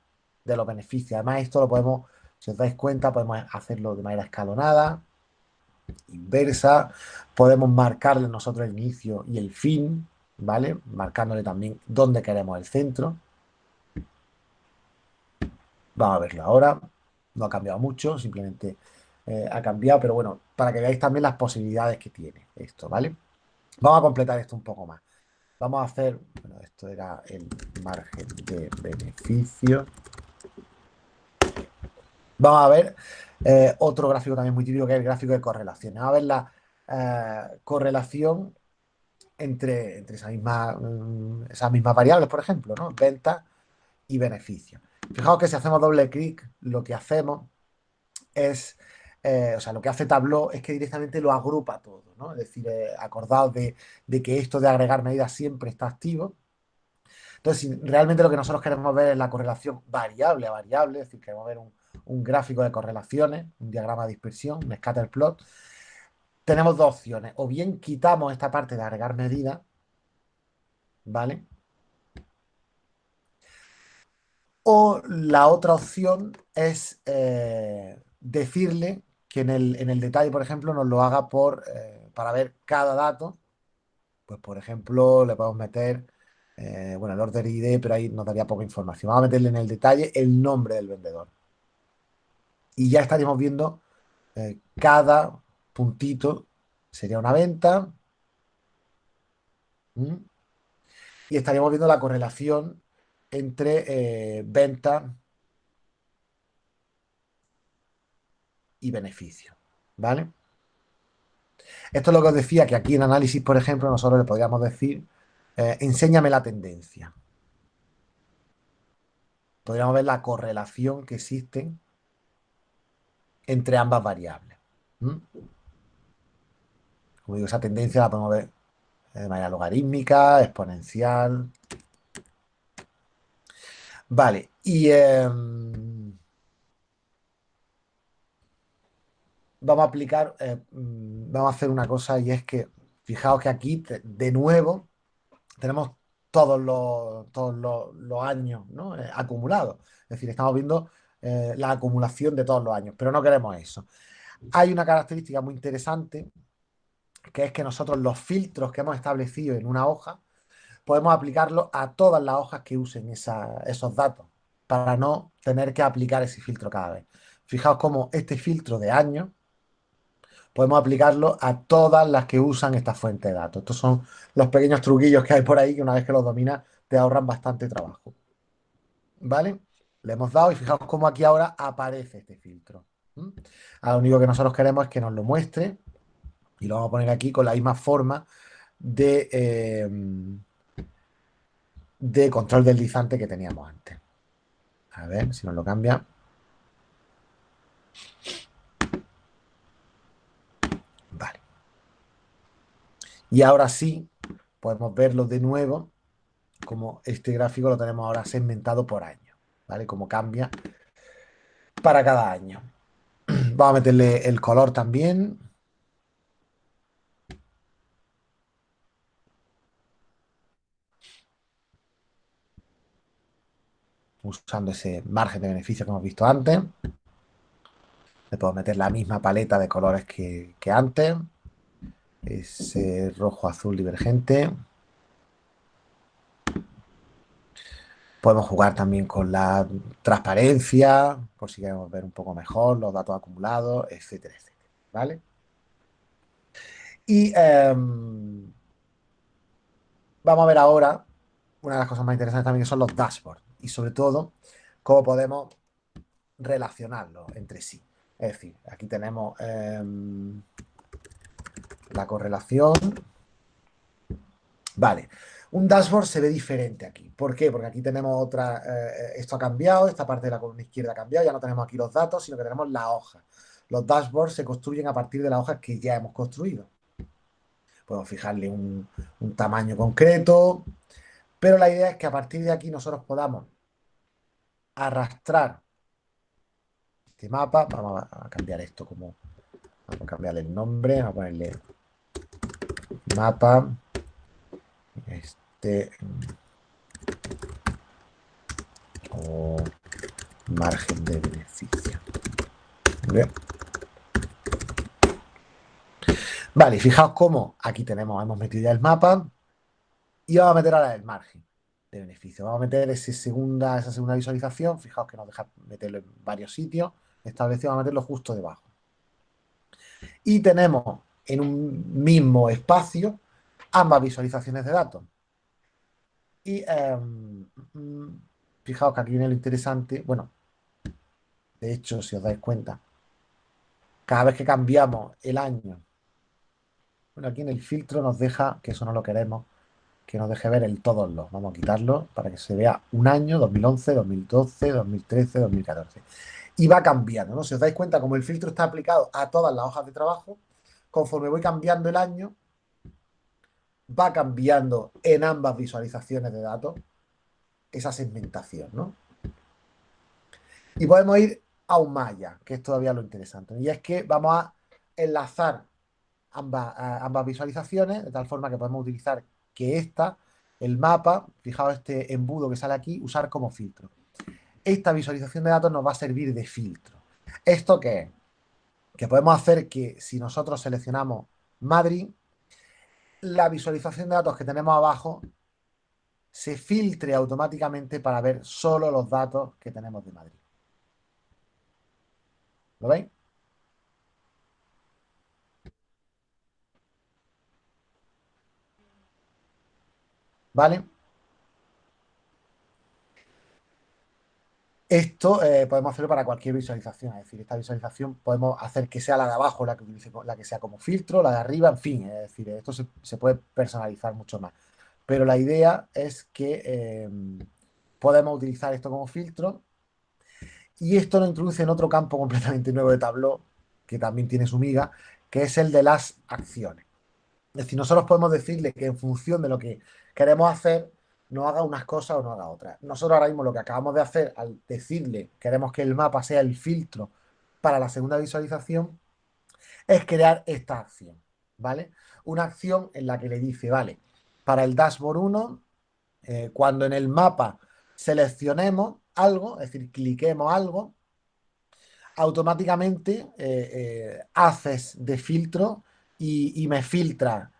de los beneficios. Además, esto lo podemos, si os dais cuenta, podemos hacerlo de manera escalonada, inversa, podemos marcarle nosotros el inicio y el fin, ¿vale? Marcándole también dónde queremos el centro. Vamos a verlo ahora. No ha cambiado mucho, simplemente eh, ha cambiado, pero bueno, para que veáis también las posibilidades que tiene esto, ¿vale? Vamos a completar esto un poco más. Vamos a hacer, bueno, esto era el margen de beneficio. Vamos a ver eh, otro gráfico también muy típico que es el gráfico de correlación. Vamos a ver la eh, correlación entre, entre mismas, mm, esas mismas variables, por ejemplo, ¿no? Venta y beneficio. Fijaos que si hacemos doble clic, lo que hacemos es, eh, o sea, lo que hace Tableau es que directamente lo agrupa todo, ¿no? Es decir, acordaos de, que esto de agregar medidas siempre está activo. Entonces, realmente lo que nosotros queremos ver es la correlación variable a variable, es decir, queremos ver un, un gráfico de correlaciones, un diagrama de dispersión, un scatter plot, tenemos dos opciones. O bien quitamos esta parte de agregar medidas, ¿vale? O la otra opción es eh, decirle que en el, detalle, por ejemplo, nos lo haga por, eh, para ver cada dato. Pues, por ejemplo, le podemos meter, eh, bueno, el order ID, pero ahí nos daría poca información. Vamos a meterle en el detalle el nombre del vendedor y ya estaríamos viendo eh, cada puntito sería una venta y estaríamos viendo la correlación entre eh, y beneficio, ¿vale? Esto es lo que os decía, que aquí en análisis, por ejemplo, nosotros le podríamos decir, eh, enséñame la tendencia. Podríamos ver la correlación que existen entre ambas variables. Como digo, esa tendencia la podemos ver de manera logarítmica, exponencial. Vale, y em, vamos a aplicar, eh, mm, vamos a hacer una cosa y es que, fijaos que aquí, de nuevo, tenemos todos los, todos los, años eh, acumulados. Es decir, estamos viendo eh, la acumulación de todos los años, pero no queremos eso. Hay una característica muy interesante, que es que nosotros los filtros que hemos establecido en una hoja, podemos aplicarlos a todas las hojas que usen esos datos, para no tener que aplicar ese filtro cada vez. Fijaos cómo este filtro de año podemos aplicarlo a todas las que usan esta fuente de datos. Estos son los pequeños truquillos que hay por ahí que una vez que los dominas te ahorran bastante trabajo. ¿Vale? Le hemos dado y fijaos cómo aquí ahora aparece este filtro. lo único que nosotros queremos es que nos lo muestre y lo vamos a poner aquí con la misma forma de, em, de control deslizante que teníamos antes. A ver si nos lo cambia. Vale. Y ahora sí, podemos verlo de nuevo, como este gráfico lo tenemos ahora segmentado por año. ¿vale? Cómo cambia para cada año. Vamos a meterle el color también. Usando ese margen de beneficio que hemos visto antes. Le puedo meter la misma paleta de colores que, que antes. Ese rojo azul divergente. Podemos jugar también con la transparencia, por si queremos ver un poco mejor los datos acumulados, etcétera, etcétera. ¿Vale? Y em, vamos a ver ahora una de las cosas más interesantes también que son los dashboards y sobre todo cómo podemos relacionarlos entre sí. Es decir, aquí tenemos em, la correlación. Vale, Un dashboard se ve diferente aquí. ¿Por qué? Porque aquí tenemos otra, eh, esto ha cambiado, esta parte de la columna izquierda ha cambiado, ya no tenemos aquí los datos, sino que tenemos la hoja. Los dashboards se construyen a partir de las hojas que ya hemos construido. Podemos fijarle un, un tamaño concreto, pero la idea es que a partir de aquí nosotros podamos arrastrar este mapa. Vamos a cambiar esto como... Vamos a cambiarle el nombre, vamos a ponerle mapa este o margen de beneficio. Vale, fijaos cómo aquí tenemos, hemos metido ya el mapa y vamos a meter ahora el margen de beneficio. Vamos a meter ese segunda, esa segunda visualización. Fijaos que nos deja meterlo en varios sitios establecido, vamos a meterlo justo debajo. Y tenemos en un mismo espacio ambas visualizaciones de datos. Y em, mm, fijaos que aquí viene lo interesante, bueno, de hecho, si os dais cuenta, cada vez que cambiamos el año, bueno, aquí en el filtro nos deja, que eso no lo queremos, que nos deje ver el todos los. Vamos a quitarlo para que se vea un año, 2011, 2012, 2013, 2014. Y va cambiando, ¿no? Si os dais cuenta, como el filtro está aplicado a todas las hojas de trabajo, conforme voy cambiando el año, va cambiando en ambas visualizaciones de datos esa segmentación, ¿no? Y podemos ir aún más allá, que es todavía lo interesante. Y es que vamos a enlazar ambas, ambas visualizaciones de tal forma que podemos utilizar que esta, el mapa, fijaos este embudo que sale aquí, usar como filtro. Esta visualización de datos nos va a servir de filtro. ¿Esto qué es? Que podemos hacer que si nosotros seleccionamos Madrid, la visualización de datos que tenemos abajo se filtre automáticamente para ver solo los datos que tenemos de Madrid. ¿Lo veis? ¿Vale? Esto eh, podemos hacerlo para cualquier visualización, es decir, esta visualización podemos hacer que sea la de abajo la que, la que sea como filtro, la de arriba, en fin, es decir, esto se, puede personalizar mucho más. Pero la idea es que em, podemos utilizar esto como filtro y esto nos introduce en otro campo completamente nuevo de Tableau, que también tiene su miga, que es el de las acciones. Es decir, nosotros podemos decirle que en función de lo que queremos hacer, no haga unas cosas o no haga otras. Nosotros ahora mismo lo que acabamos de hacer al decirle queremos que el mapa sea el filtro para la segunda visualización es crear esta acción, ¿vale? Una acción en la que le dice, vale, para el dashboard 1, eh, cuando en el mapa seleccionemos algo, es decir, cliquemos algo, automáticamente eh, eh, haces de filtro y, me filtra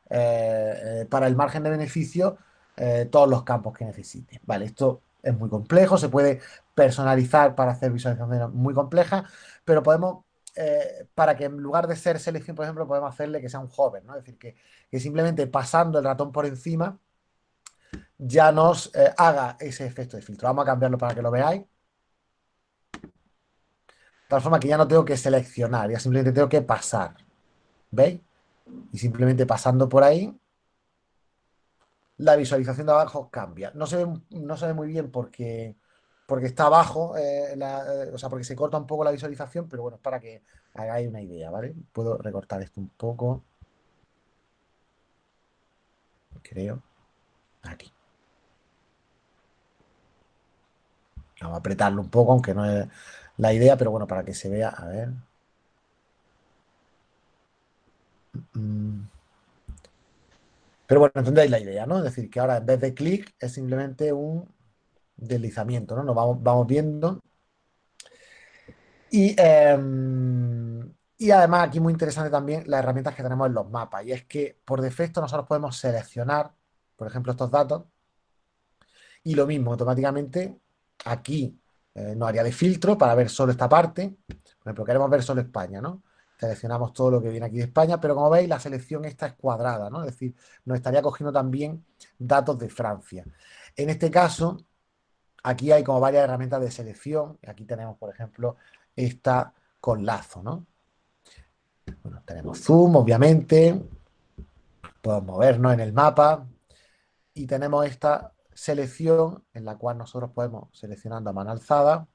para el margen de beneficio eh, todos los campos que necesite. Vale, esto es muy complejo, se puede personalizar para hacer visualizaciones muy complejas, pero podemos, eh, para que en lugar de ser selección, por ejemplo, podemos hacerle que sea un hover, ¿no? Es decir, que, simplemente pasando el ratón por encima ya nos eh, haga ese efecto de filtro. Vamos a cambiarlo para que lo veáis. De tal forma que ya no tengo que seleccionar, ya simplemente tengo que pasar. ¿Veis? Y simplemente pasando por ahí, la visualización de abajo cambia. No se ve, no se ve muy bien porque, porque está abajo, eh, eh, o sea, porque se corta un poco la visualización, pero bueno, es para que hagáis una idea, ¿vale? Puedo recortar esto un poco. Creo. Aquí. Vamos a apretarlo un poco, aunque no es la idea, pero bueno, para que se vea, a ver. Mm. Pero bueno, entendéis la idea, ¿no? Es decir, que ahora en vez de clic es simplemente un deslizamiento, ¿no? Nos vamos, vamos viendo. Y, em, y además aquí muy interesante también las herramientas que tenemos en los mapas. Y es que por defecto nosotros podemos seleccionar, por ejemplo, estos datos. Y lo mismo, automáticamente aquí eh, nos haría de filtro para ver solo esta parte. Por ejemplo, queremos ver solo España, ¿no? Seleccionamos todo lo que viene aquí de España, pero como veis la selección esta es cuadrada, ¿no? Es decir, nos estaría cogiendo también datos de Francia. En este caso, aquí hay como varias herramientas de selección. Aquí tenemos, por ejemplo, esta con lazo, ¿no? Bueno, tenemos zoom, obviamente. Podemos movernos en el mapa. y tenemos esta selección en la cual nosotros podemos, seleccionando a mano alzada,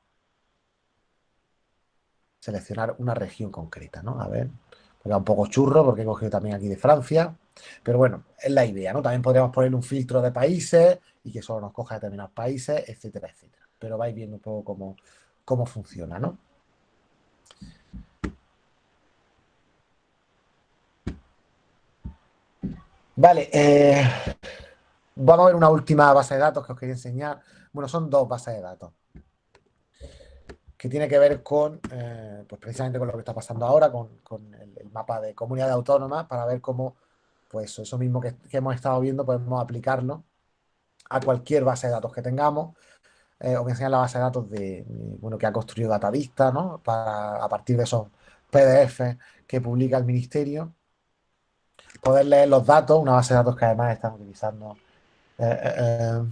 seleccionar una región concreta, ¿no? A ver, porque un poco churro porque he cogido también aquí de Francia, pero bueno, es la idea, ¿no? También podríamos poner un filtro de países y que solo nos coja determinados países, etcétera, etcétera. Pero vais viendo un poco cómo, cómo funciona, ¿no? Vale, eh, vamos a ver una última base de datos que os quería enseñar. Bueno, son dos bases de datos que tiene que ver con, eh, pues precisamente con lo que está pasando ahora, con, el, mapa de comunidades autónomas, para ver cómo, pues eso mismo que, hemos estado viendo, podemos aplicarlo a cualquier base de datos que tengamos. Eh, os voy a la base de datos de, bueno, que ha construido Datavista, ¿no? Para, a partir de esos PDF que publica el Ministerio, poder leer los datos, una base de datos que además están utilizando eh,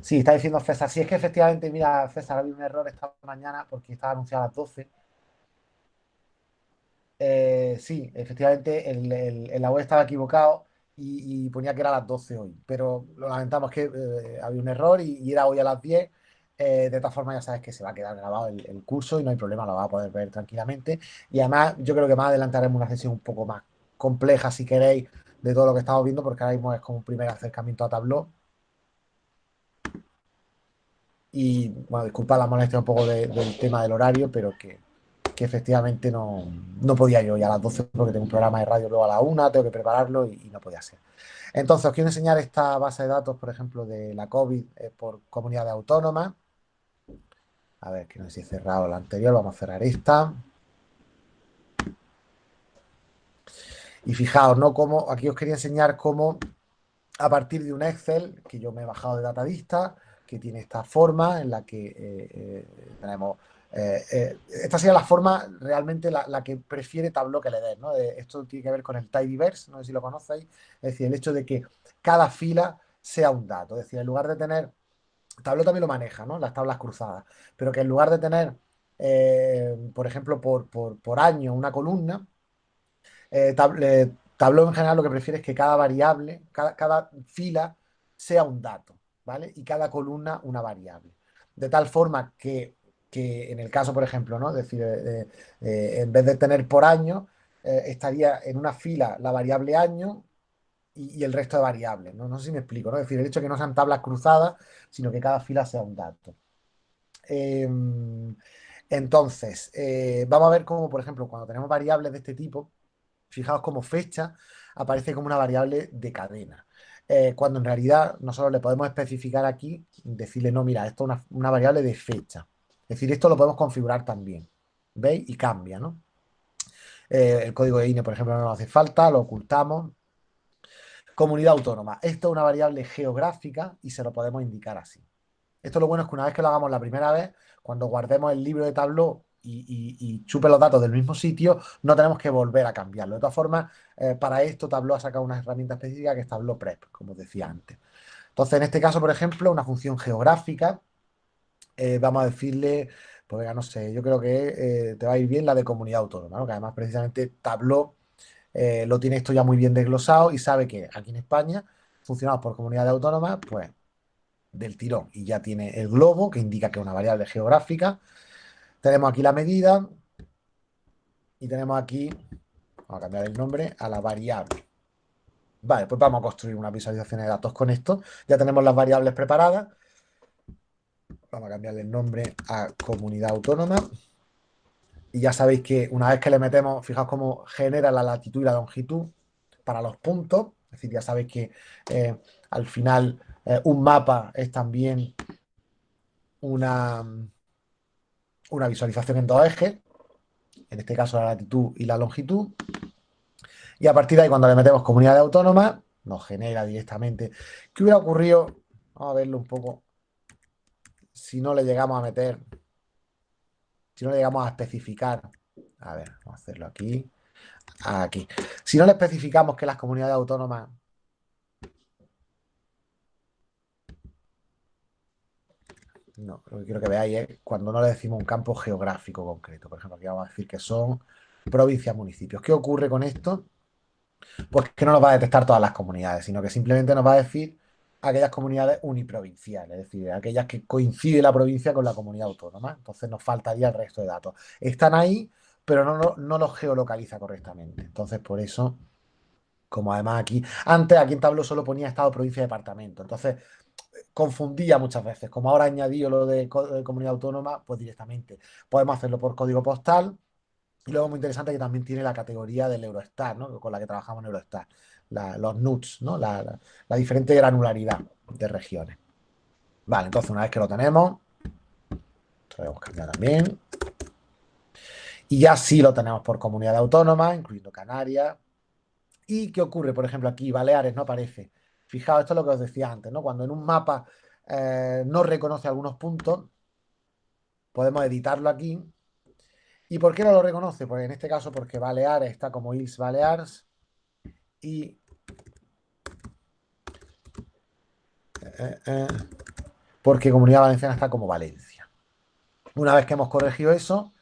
Sí, está diciendo César. Sí, es que efectivamente, mira, César, había un error esta mañana porque estaba anunciado a las 12. Eh, sí, efectivamente, el, la web estaba equivocado y, ponía que era a las 12 hoy. Pero lo lamentamos que eh, había un error y, era hoy a las 10. Eh, de todas formas, ya sabes que se va a quedar grabado el, curso y no hay problema, lo va a poder ver tranquilamente. Y además, yo creo que más adelante haremos una sesión un poco más compleja, si queréis, de todo lo que estamos viendo, porque ahora mismo es como un primer acercamiento a Tableau y, bueno, disculpa la molestia un poco del tema del horario, pero que, efectivamente no, podía yo ya a las 12 porque tengo un programa de radio luego a la 1, tengo que prepararlo y, no podía ser. Entonces, os quiero enseñar esta base de datos, por ejemplo, de la COVID eh, por comunidades autónomas. A ver, que no sé si he cerrado la anterior, vamos a cerrar esta. Y fijaos, ¿no? Como, aquí os quería enseñar cómo a partir de un Excel que yo me he bajado de Datavista, que tiene esta forma en la que eh, eh, tenemos... Eh, esta sería la forma realmente la, que prefiere Tableau que le ¿no? esto tiene que ver con el tidyverse, no sé si lo conocéis, es decir, el hecho de que cada fila sea un dato, es decir, en lugar de tener... Tableau también lo maneja, ¿no? Las tablas cruzadas, pero que en lugar de tener, por ejemplo, por, año una columna, Tableau en general lo que prefiere es que cada variable, cada, cada fila sea un dato. ¿Vale? Y cada columna una variable. De tal forma que, en el caso, por ejemplo, ¿no? decir, eh, eh, en vez de tener por año, eh, estaría en una fila la variable año y, el resto de variables. ¿no? sé si me explico, ¿no? Es decir, el hecho de que no sean tablas cruzadas, sino que cada fila sea un dato. Em, entonces, vamos a ver cómo, por ejemplo, cuando tenemos variables de este tipo, fijaos como fecha aparece como una variable de cadena. Eh, cuando en realidad nosotros le podemos especificar aquí, decirle, no, mira, esto es una, variable de fecha. Es decir, esto lo podemos configurar también. ¿Veis? Y cambia, ¿no? Eh, el código de INE, por ejemplo, no nos hace falta, lo ocultamos. Comunidad autónoma. Esto es una variable geográfica y se lo podemos indicar así. Esto lo bueno es que una vez que lo hagamos la primera vez, cuando guardemos el libro de Tableau y, chupe los datos del mismo sitio, no tenemos que volver a cambiarlo. De todas formas, eh, para esto Tableau ha sacado una herramienta específica que es Tableau Prep, como decía antes. Entonces, en este caso, por ejemplo, una función geográfica, eh, vamos a decirle, pues no sé, yo creo que eh, te va a ir bien la de comunidad autónoma, que además precisamente Tableau lo tiene esto ya muy bien desglosado y sabe que aquí en España funcionamos por comunidad autónoma, pues del tirón y ya tiene el globo que indica que es una variable geográfica tenemos aquí la medida y tenemos aquí, vamos a cambiar el nombre, a la variable. Vale, pues vamos a construir una visualización de datos con esto. Ya tenemos las variables preparadas. Vamos a cambiarle el nombre a comunidad autónoma. Y ya sabéis que una vez que le metemos, fijaos cómo genera la latitud y la longitud para los puntos. Es decir, ya sabéis que eh, al final eh, un mapa es también una, una visualización en dos ejes, en este caso la latitud y la longitud, y a partir de ahí cuando le metemos comunidad autónoma, nos genera directamente. ¿Qué hubiera ocurrido? Vamos a verlo un poco. Si no le llegamos a meter, si no le llegamos a especificar, a ver, vamos a hacerlo aquí, aquí. Si no le especificamos que las comunidades autónomas No, lo que quiero que veáis es cuando no le decimos un campo geográfico concreto. Por ejemplo, aquí vamos a decir que son provincias, municipios. ¿Qué ocurre con esto? pues que no nos va a detectar todas las comunidades, sino que simplemente nos va a decir aquellas comunidades uniprovinciales, es decir, aquellas que coincide la provincia con la comunidad autónoma. Entonces nos faltaría el resto de datos. Están ahí, pero no, no, los geolocaliza correctamente. Entonces, por eso, como además aquí, antes aquí en Tableau solo ponía estado, provincia, departamento. Entonces, confundía muchas veces. Como ahora añadido lo de, comunidad autónoma, pues directamente podemos hacerlo por código postal. Y luego muy interesante que también tiene la categoría del Eurostar, ¿no? con la que trabajamos en Eurostar los NUTS, ¿no? La, diferente granularidad de regiones. Vale, entonces una vez que lo tenemos, podemos cambiar también. Y ya sí lo tenemos por comunidad autónoma, incluyendo Canarias. ¿Y qué ocurre? Por ejemplo, aquí Baleares no aparece. Fijaos, esto es lo que os decía antes, ¿no? Cuando en un mapa eh, no reconoce algunos puntos, podemos editarlo aquí. ¿Y por qué no lo reconoce? Pues en este caso porque Baleares está como Ils Balears y eh, eh, porque Comunidad Valenciana está como Valencia. Una vez que hemos corregido eso,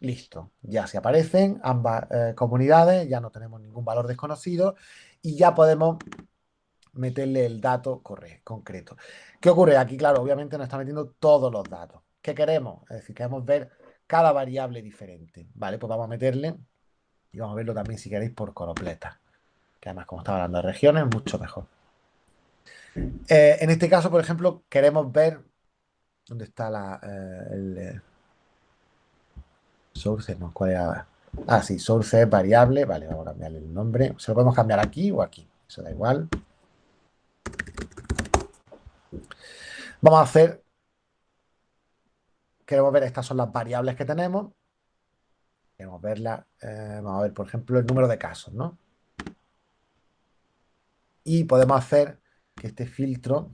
listo, ya se aparecen ambas comunidades, ya no tenemos ningún valor desconocido y ya podemos meterle el dato concreto. ¿Qué ocurre? Aquí, claro, obviamente nos está metiendo todos los datos. ¿Qué queremos? Es decir, queremos ver cada variable diferente. Vale, pues vamos a meterle y vamos a verlo también si queréis por coropleta que además como estaba hablando de regiones, mucho mejor. Eh, en este caso, por ejemplo, queremos ver dónde está la, eh, eh, source, no, cuál era. Ah, sí, source es variable, vale, vamos a cambiarle el nombre. Se lo podemos cambiar aquí o aquí, eso da igual. Vamos a hacer, queremos ver, estas son las variables que tenemos. Queremos verla, vamos a ver, por ejemplo, el número de casos, ¿no? y podemos hacer que este filtro,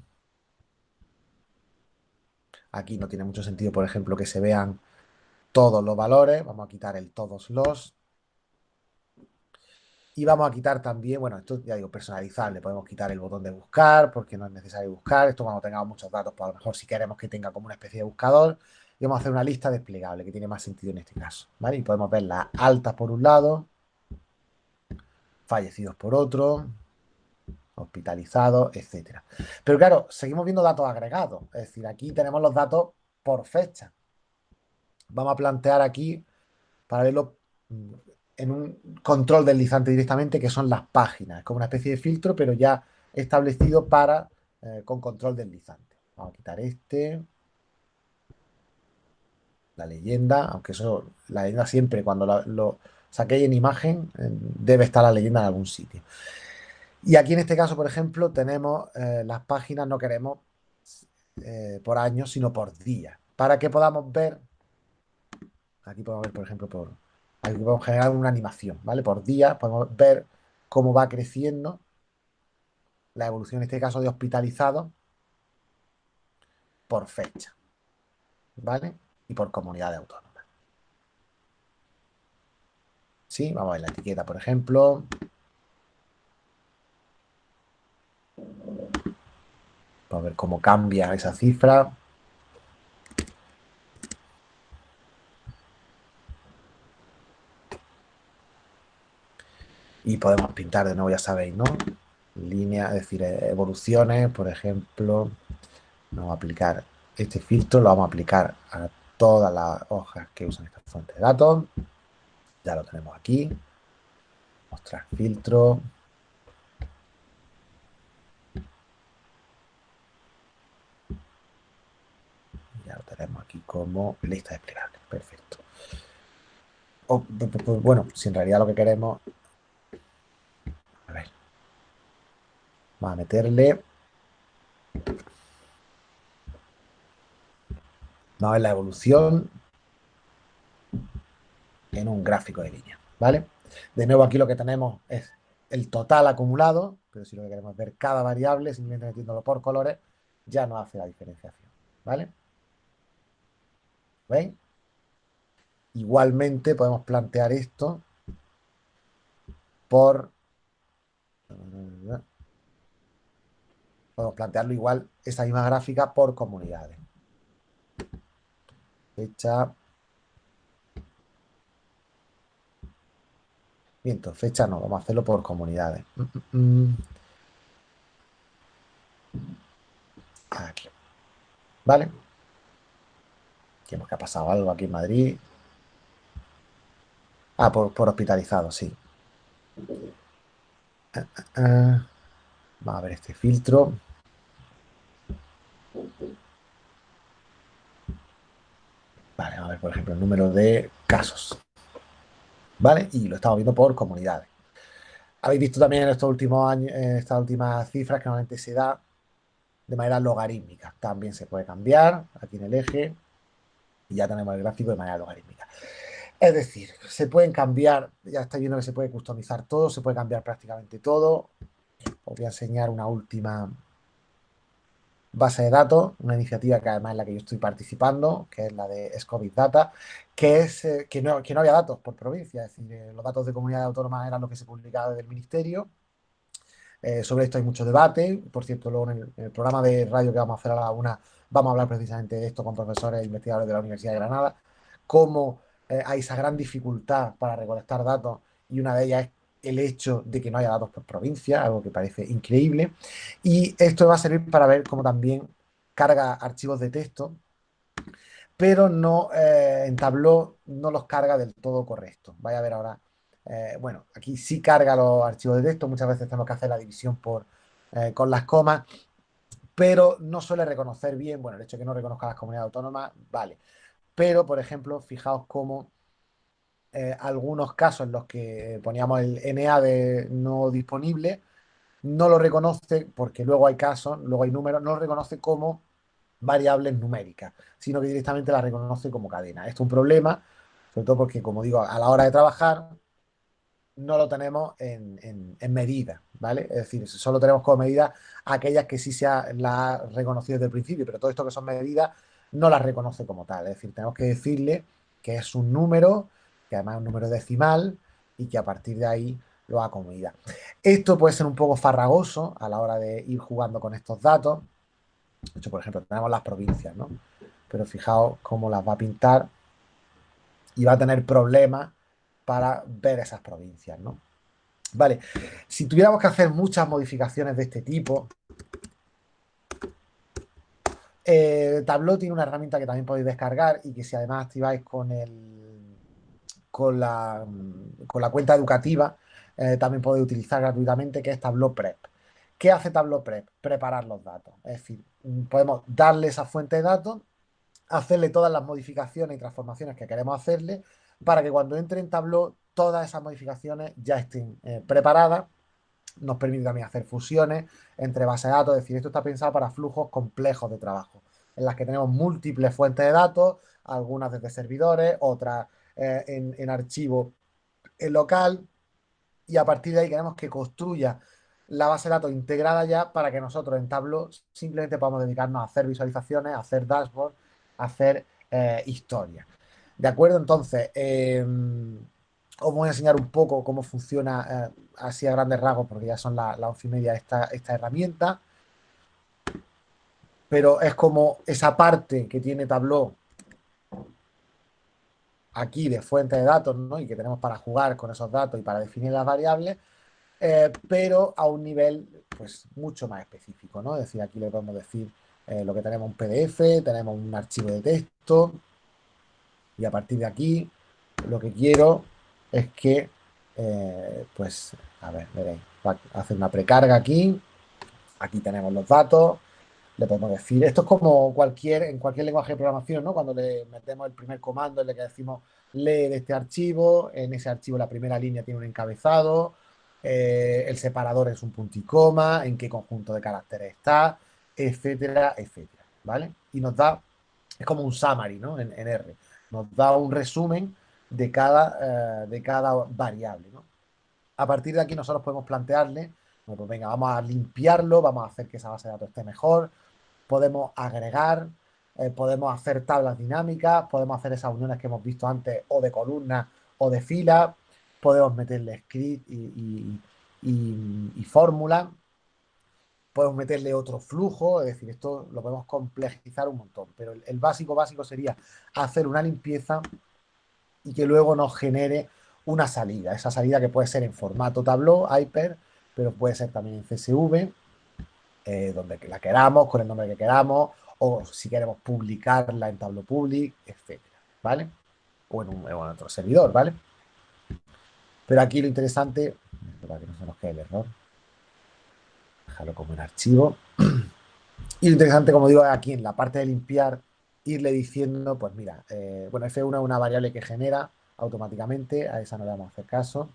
aquí no tiene mucho sentido, por ejemplo, que se vean todos los valores, vamos a quitar el todos los, y vamos a quitar también, bueno, esto ya digo, personalizable, podemos quitar el botón de buscar, porque no es necesario buscar, esto cuando tengamos muchos datos, pues a lo mejor si queremos que tenga como una especie de buscador, y vamos a hacer una lista desplegable, que tiene más sentido en este caso, ¿vale? Y podemos ver las altas por un lado, fallecidos por otro, hospitalizado, etcétera. Pero claro, seguimos viendo datos agregados, es decir, aquí tenemos los datos por fecha. Vamos a plantear aquí, para verlo en un control deslizante directamente, que son las páginas. Es como una especie de filtro, pero ya establecido para eh, con control deslizante. Vamos a quitar este. La leyenda, aunque eso, la leyenda siempre, cuando lo, saquéis en imagen, eh, debe estar la leyenda en algún sitio. Y aquí en este caso, por ejemplo, tenemos eh, las páginas, no queremos por año, sino por día. Para que podamos ver, aquí podemos ver, por ejemplo, por, aquí podemos generar una animación, ¿vale? Por día podemos ver cómo va creciendo la evolución, en este caso, de hospitalizados por fecha, ¿vale? Y por comunidad autónoma. Sí, vamos a ver la etiqueta, por ejemplo. a ver cómo cambia esa cifra. Y podemos pintar de nuevo, ya sabéis, ¿no? Línea, es decir, evoluciones, por ejemplo. Vamos a aplicar este filtro, lo vamos a aplicar a todas las hojas que usan esta fuente de datos. Ya lo tenemos aquí. Mostrar filtro. tenemos aquí como lista desplegable. Perfecto. bueno, si en realidad lo que queremos... A ver. Vamos a meterle... Vamos a ver la evolución en un gráfico de línea, ¿vale? De nuevo aquí lo que tenemos es el total acumulado, pero si lo que queremos ver cada variable, simplemente metiéndolo por colores, ya no hace la diferenciación, ¿vale? ¿Ven? Igualmente podemos plantear esto por... Podemos plantearlo igual, esa misma gráfica por comunidades. Fecha. Miento, fecha no, vamos a hacerlo por comunidades. Aquí. ¿Vale? Vemos que ha pasado algo aquí en Madrid. Ah, por, hospitalizado, sí. Ah, ah, ah. Vamos a ver este filtro. Vale, vamos a ver, por ejemplo, el número de casos. ¿Vale? Y lo estamos viendo por comunidades. Habéis visto también en estos últimos años, en estas últimas cifras que normalmente se da de manera logarítmica. También se puede cambiar aquí en el eje y ya tenemos el gráfico de manera logarítmica. Es decir, se pueden cambiar, ya estáis viendo que se puede customizar todo, se puede cambiar prácticamente todo. Os voy a enseñar una última base de datos, una iniciativa que además es la que yo estoy participando, que es la de Scovid Data, que es eh, que, no, había datos por provincia, es decir, eh, los datos de comunidad autónoma eran los que se publicaba desde el ministerio. Eh, sobre esto hay mucho debate, por cierto, luego en el, programa de radio que vamos a hacer a la una vamos a hablar precisamente de esto con profesores e investigadores de la Universidad de Granada, cómo hay esa gran dificultad para recolectar datos y una de ellas es el hecho de que no haya datos por provincia, algo que parece increíble. Y esto va a servir para ver cómo también carga archivos de texto, pero no eh, en Tableau no los carga del todo correcto. Vaya a ver ahora. Eh, bueno, aquí sí carga los archivos de texto, muchas veces tenemos que hacer la división por, eh, con las comas, pero no suele reconocer bien, bueno, el hecho de que no reconozca las comunidades autónomas, vale. Pero, por ejemplo, fijaos cómo eh, algunos casos en los que poníamos el NA de no disponible, no lo reconoce, porque luego hay casos, luego hay números, no lo reconoce como variables numéricas, sino que directamente la reconoce como cadena. Esto es un problema, sobre todo porque, como digo, a la hora de trabajar no lo tenemos en, medida, ¿vale? Es decir, solo tenemos como medida aquellas que sí se ha, la ha reconocido desde el principio, pero todo esto que son medidas no las reconoce como tal. Es decir, tenemos que decirle que es un número que además un número decimal y que a partir de ahí lo haga como Esto puede ser un poco farragoso a la hora de ir jugando con estos datos. Hecho, por ejemplo, tenemos las provincias, ¿no? Pero fijaos cómo las va a pintar y va a tener problemas para ver esas provincias, ¿no? Vale, si tuviéramos que hacer muchas modificaciones de este tipo, eh, Tableau tiene una herramienta que también podéis descargar y que si además activáis con el con la, con la cuenta educativa, eh, también podéis utilizar gratuitamente, que es Tableau Prep. ¿Qué hace Tableau Prep? Preparar los datos. Es decir, mm, podemos darle esa fuente de datos, hacerle todas las modificaciones y transformaciones que queremos hacerle, para que cuando entre en Tableau todas esas modificaciones ya estén eh, preparadas. Nos permite también hacer fusiones entre bases de datos, es decir, esto está pensado para flujos complejos de trabajo, en las que tenemos múltiples fuentes de datos, algunas desde servidores, otras eh, en, archivo en local y a partir de ahí queremos que construya la base de datos integrada ya para que nosotros en Tableau simplemente podamos dedicarnos a hacer visualizaciones, hacer dashboard, a hacer eh, historia. ¿De acuerdo? Entonces, em, os voy a enseñar un poco cómo funciona eh, así a grandes rasgos, porque ya son las once y media esta, esta herramienta. Pero es como esa parte que tiene Tableau aquí de fuente de datos. Y que tenemos para jugar con esos datos y para definir las variables, eh, pero a un nivel, pues, mucho más específico, ¿no? Es decir, aquí le podemos decir eh, lo que tenemos un PDF, tenemos un archivo de texto, y a partir de aquí, lo que quiero es que, eh, pues, a ver, veréis, va a hacer una precarga aquí, aquí tenemos los datos, le podemos decir, esto es como cualquier, en cualquier lenguaje de programación, ¿no? Cuando le metemos el primer comando en el que decimos lee de este archivo, en ese archivo la primera línea tiene un encabezado, eh, el separador es un punto y coma, en qué conjunto de caracteres está, etcétera, etcétera, ¿vale? Y nos da, es como un summary, ¿no? En, R, nos da un resumen de cada, eh, de cada variable, ¿no? A partir de aquí nosotros podemos plantearle, pues venga, vamos a limpiarlo, vamos a hacer que esa base de datos esté mejor, podemos agregar, eh, podemos hacer tablas dinámicas, podemos hacer esas uniones que hemos visto antes o de columnas o de filas, podemos meterle script y, fórmula, podemos meterle otro flujo, es decir, esto lo podemos complejizar un montón, pero el, básico básico sería hacer una limpieza y que luego nos genere una salida. Esa salida que puede ser en formato Tableau, Hyper, pero puede ser también en CSV, eh, donde la queramos, con el nombre que queramos, o si queremos publicarla en Tableau Public, etc. ¿Vale? O en, un, otro servidor, ¿vale? Pero aquí lo interesante, para que no se nos quede el error, déjalo como en archivo. Y lo interesante, como digo, aquí en la parte de limpiar, irle diciendo, pues mira, eh, bueno, F1 es una variable que genera automáticamente, a esa no le vamos a hacer caso,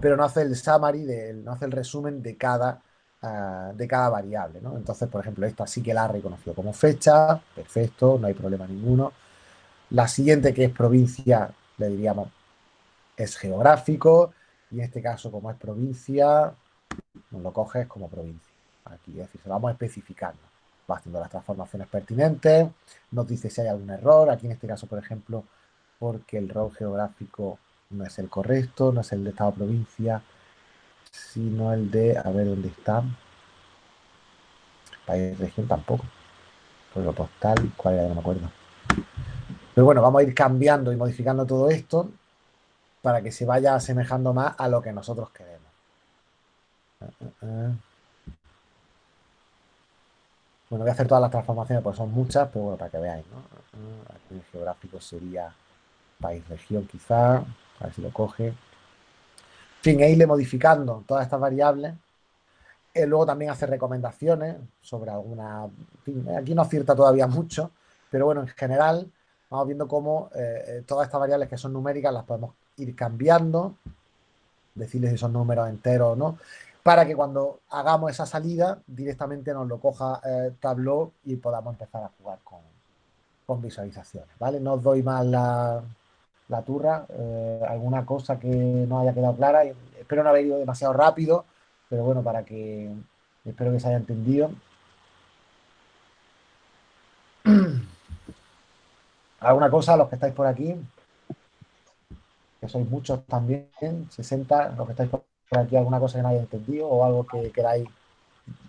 pero no hace el summary, no hace el resumen de cada, ah, de cada variable, ¿no? Entonces, por ejemplo, esta sí que la ha reconocido como fecha, perfecto, no hay problema ninguno. La siguiente, que es provincia, le diríamos, es geográfico, y en este caso, como es provincia, nos lo coges como provincia. Aquí, es decir, se vamos especificando. Va haciendo las transformaciones pertinentes, nos dice si hay algún error. Aquí en este caso, por ejemplo, porque el rol geográfico no es el correcto, no es el de estado-provincia, sino el de, a ver dónde está. País, región tampoco. lo postal, cuál era, no me acuerdo. Pero bueno, vamos a ir cambiando y modificando todo esto para que se vaya asemejando más a lo que nosotros queremos. Bueno, voy a hacer todas las transformaciones porque son muchas, pero bueno, para que veáis, ¿no? Aquí el geográfico sería país, región quizá, a ver si lo coge. Fin, e irle modificando todas estas variables. Eh, luego también hace recomendaciones sobre alguna... aquí no acierta todavía mucho, pero bueno, en general vamos viendo cómo eh, eh, todas estas variables que son numéricas las podemos ir cambiando, decirles si son números enteros o no para que cuando hagamos esa salida directamente nos lo coja eh, Tableau y podamos empezar a jugar con, visualizaciones, ¿vale? No os doy más la, turra, eh, alguna cosa que no haya quedado clara, espero no haber ido demasiado rápido, pero bueno, para que, espero que se haya entendido. ¿Alguna cosa, los que estáis por aquí? Que sois muchos también, 60, los que estáis por aquí alguna cosa que no haya entendido o algo que queráis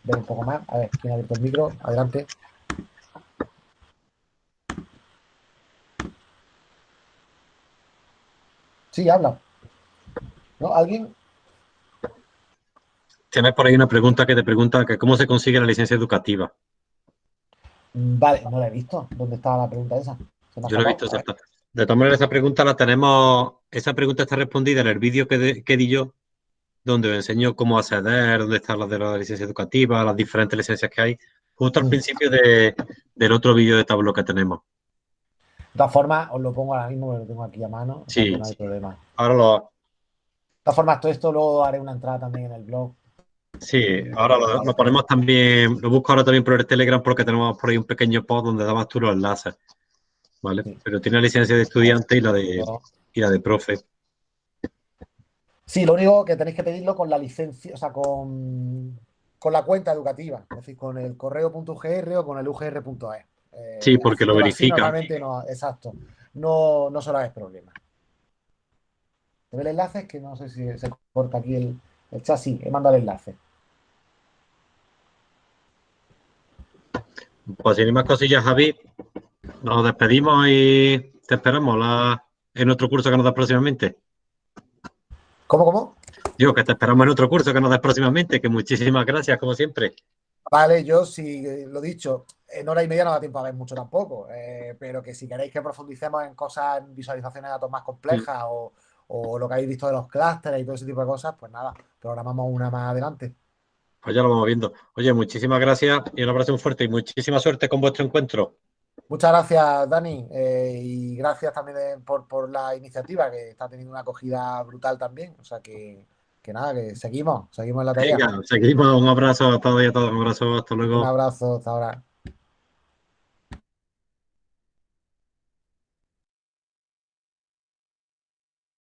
ver un poco más. A ver, ¿quién ha abierto el micro? Adelante. Sí, habla. ¿No? ¿Alguien? Tienes por ahí una pregunta que te pregunta que cómo se consigue la licencia educativa. Vale, no la he visto. ¿Dónde estaba la pregunta esa? Yo no he visto esa. De todas maneras, esa pregunta la tenemos, esa pregunta está respondida en el vídeo que, que di yo donde os enseño cómo acceder, dónde están las de la licencia educativa, las diferentes licencias que hay, justo al mm. principio del otro vídeo de tablo que tenemos. De todas formas, os lo pongo ahora mismo, lo tengo aquí a mano. Sí, no hay problema. Ahora lo... De todas formas, todo esto luego haré una entrada también en el blog. Sí, ahora lo, ponemos también, lo busco ahora también por el Telegram porque tenemos por ahí un pequeño post donde dabas tú los enlaces. ¿Vale? Pero tiene la licencia de estudiante y la de, y la de profe. Sí, lo único que tenéis que pedirlo con la licencia, o sea, con, la cuenta educativa, es decir, con el correo.gr o con el ugr.es. Eh, sí, porque lo verifica. Normalmente no, exacto. No, no solo es problema. ¿Te ve el enlace? Es que no sé si se corta aquí el, el chat. Sí, he mandado el enlace. Pues sin más cosillas, Javi, nos despedimos y te esperamos en otro curso que nos da próximamente. ¿Cómo, cómo? Digo que te esperamos en otro curso que nos des próximamente, que muchísimas gracias, como siempre. Vale, yo sí, lo dicho, en hora y media no da tiempo a ver mucho tampoco, eh, pero que si queréis que profundicemos en cosas, en visualizaciones de datos más complejas o, lo que habéis visto de los clústeres y todo ese tipo de cosas, pues nada, programamos una más adelante. Pues ya lo vamos viendo. Oye, muchísimas gracias y un abrazo muy fuerte y muchísima suerte con vuestro encuentro. Muchas gracias, Dani, eh, y gracias también por, la iniciativa, que está teniendo una acogida brutal también. O sea que, que nada, que seguimos, seguimos en la tarea. seguimos, un abrazo a todos y a todos, un abrazo, hasta luego. Un abrazo, hasta ahora.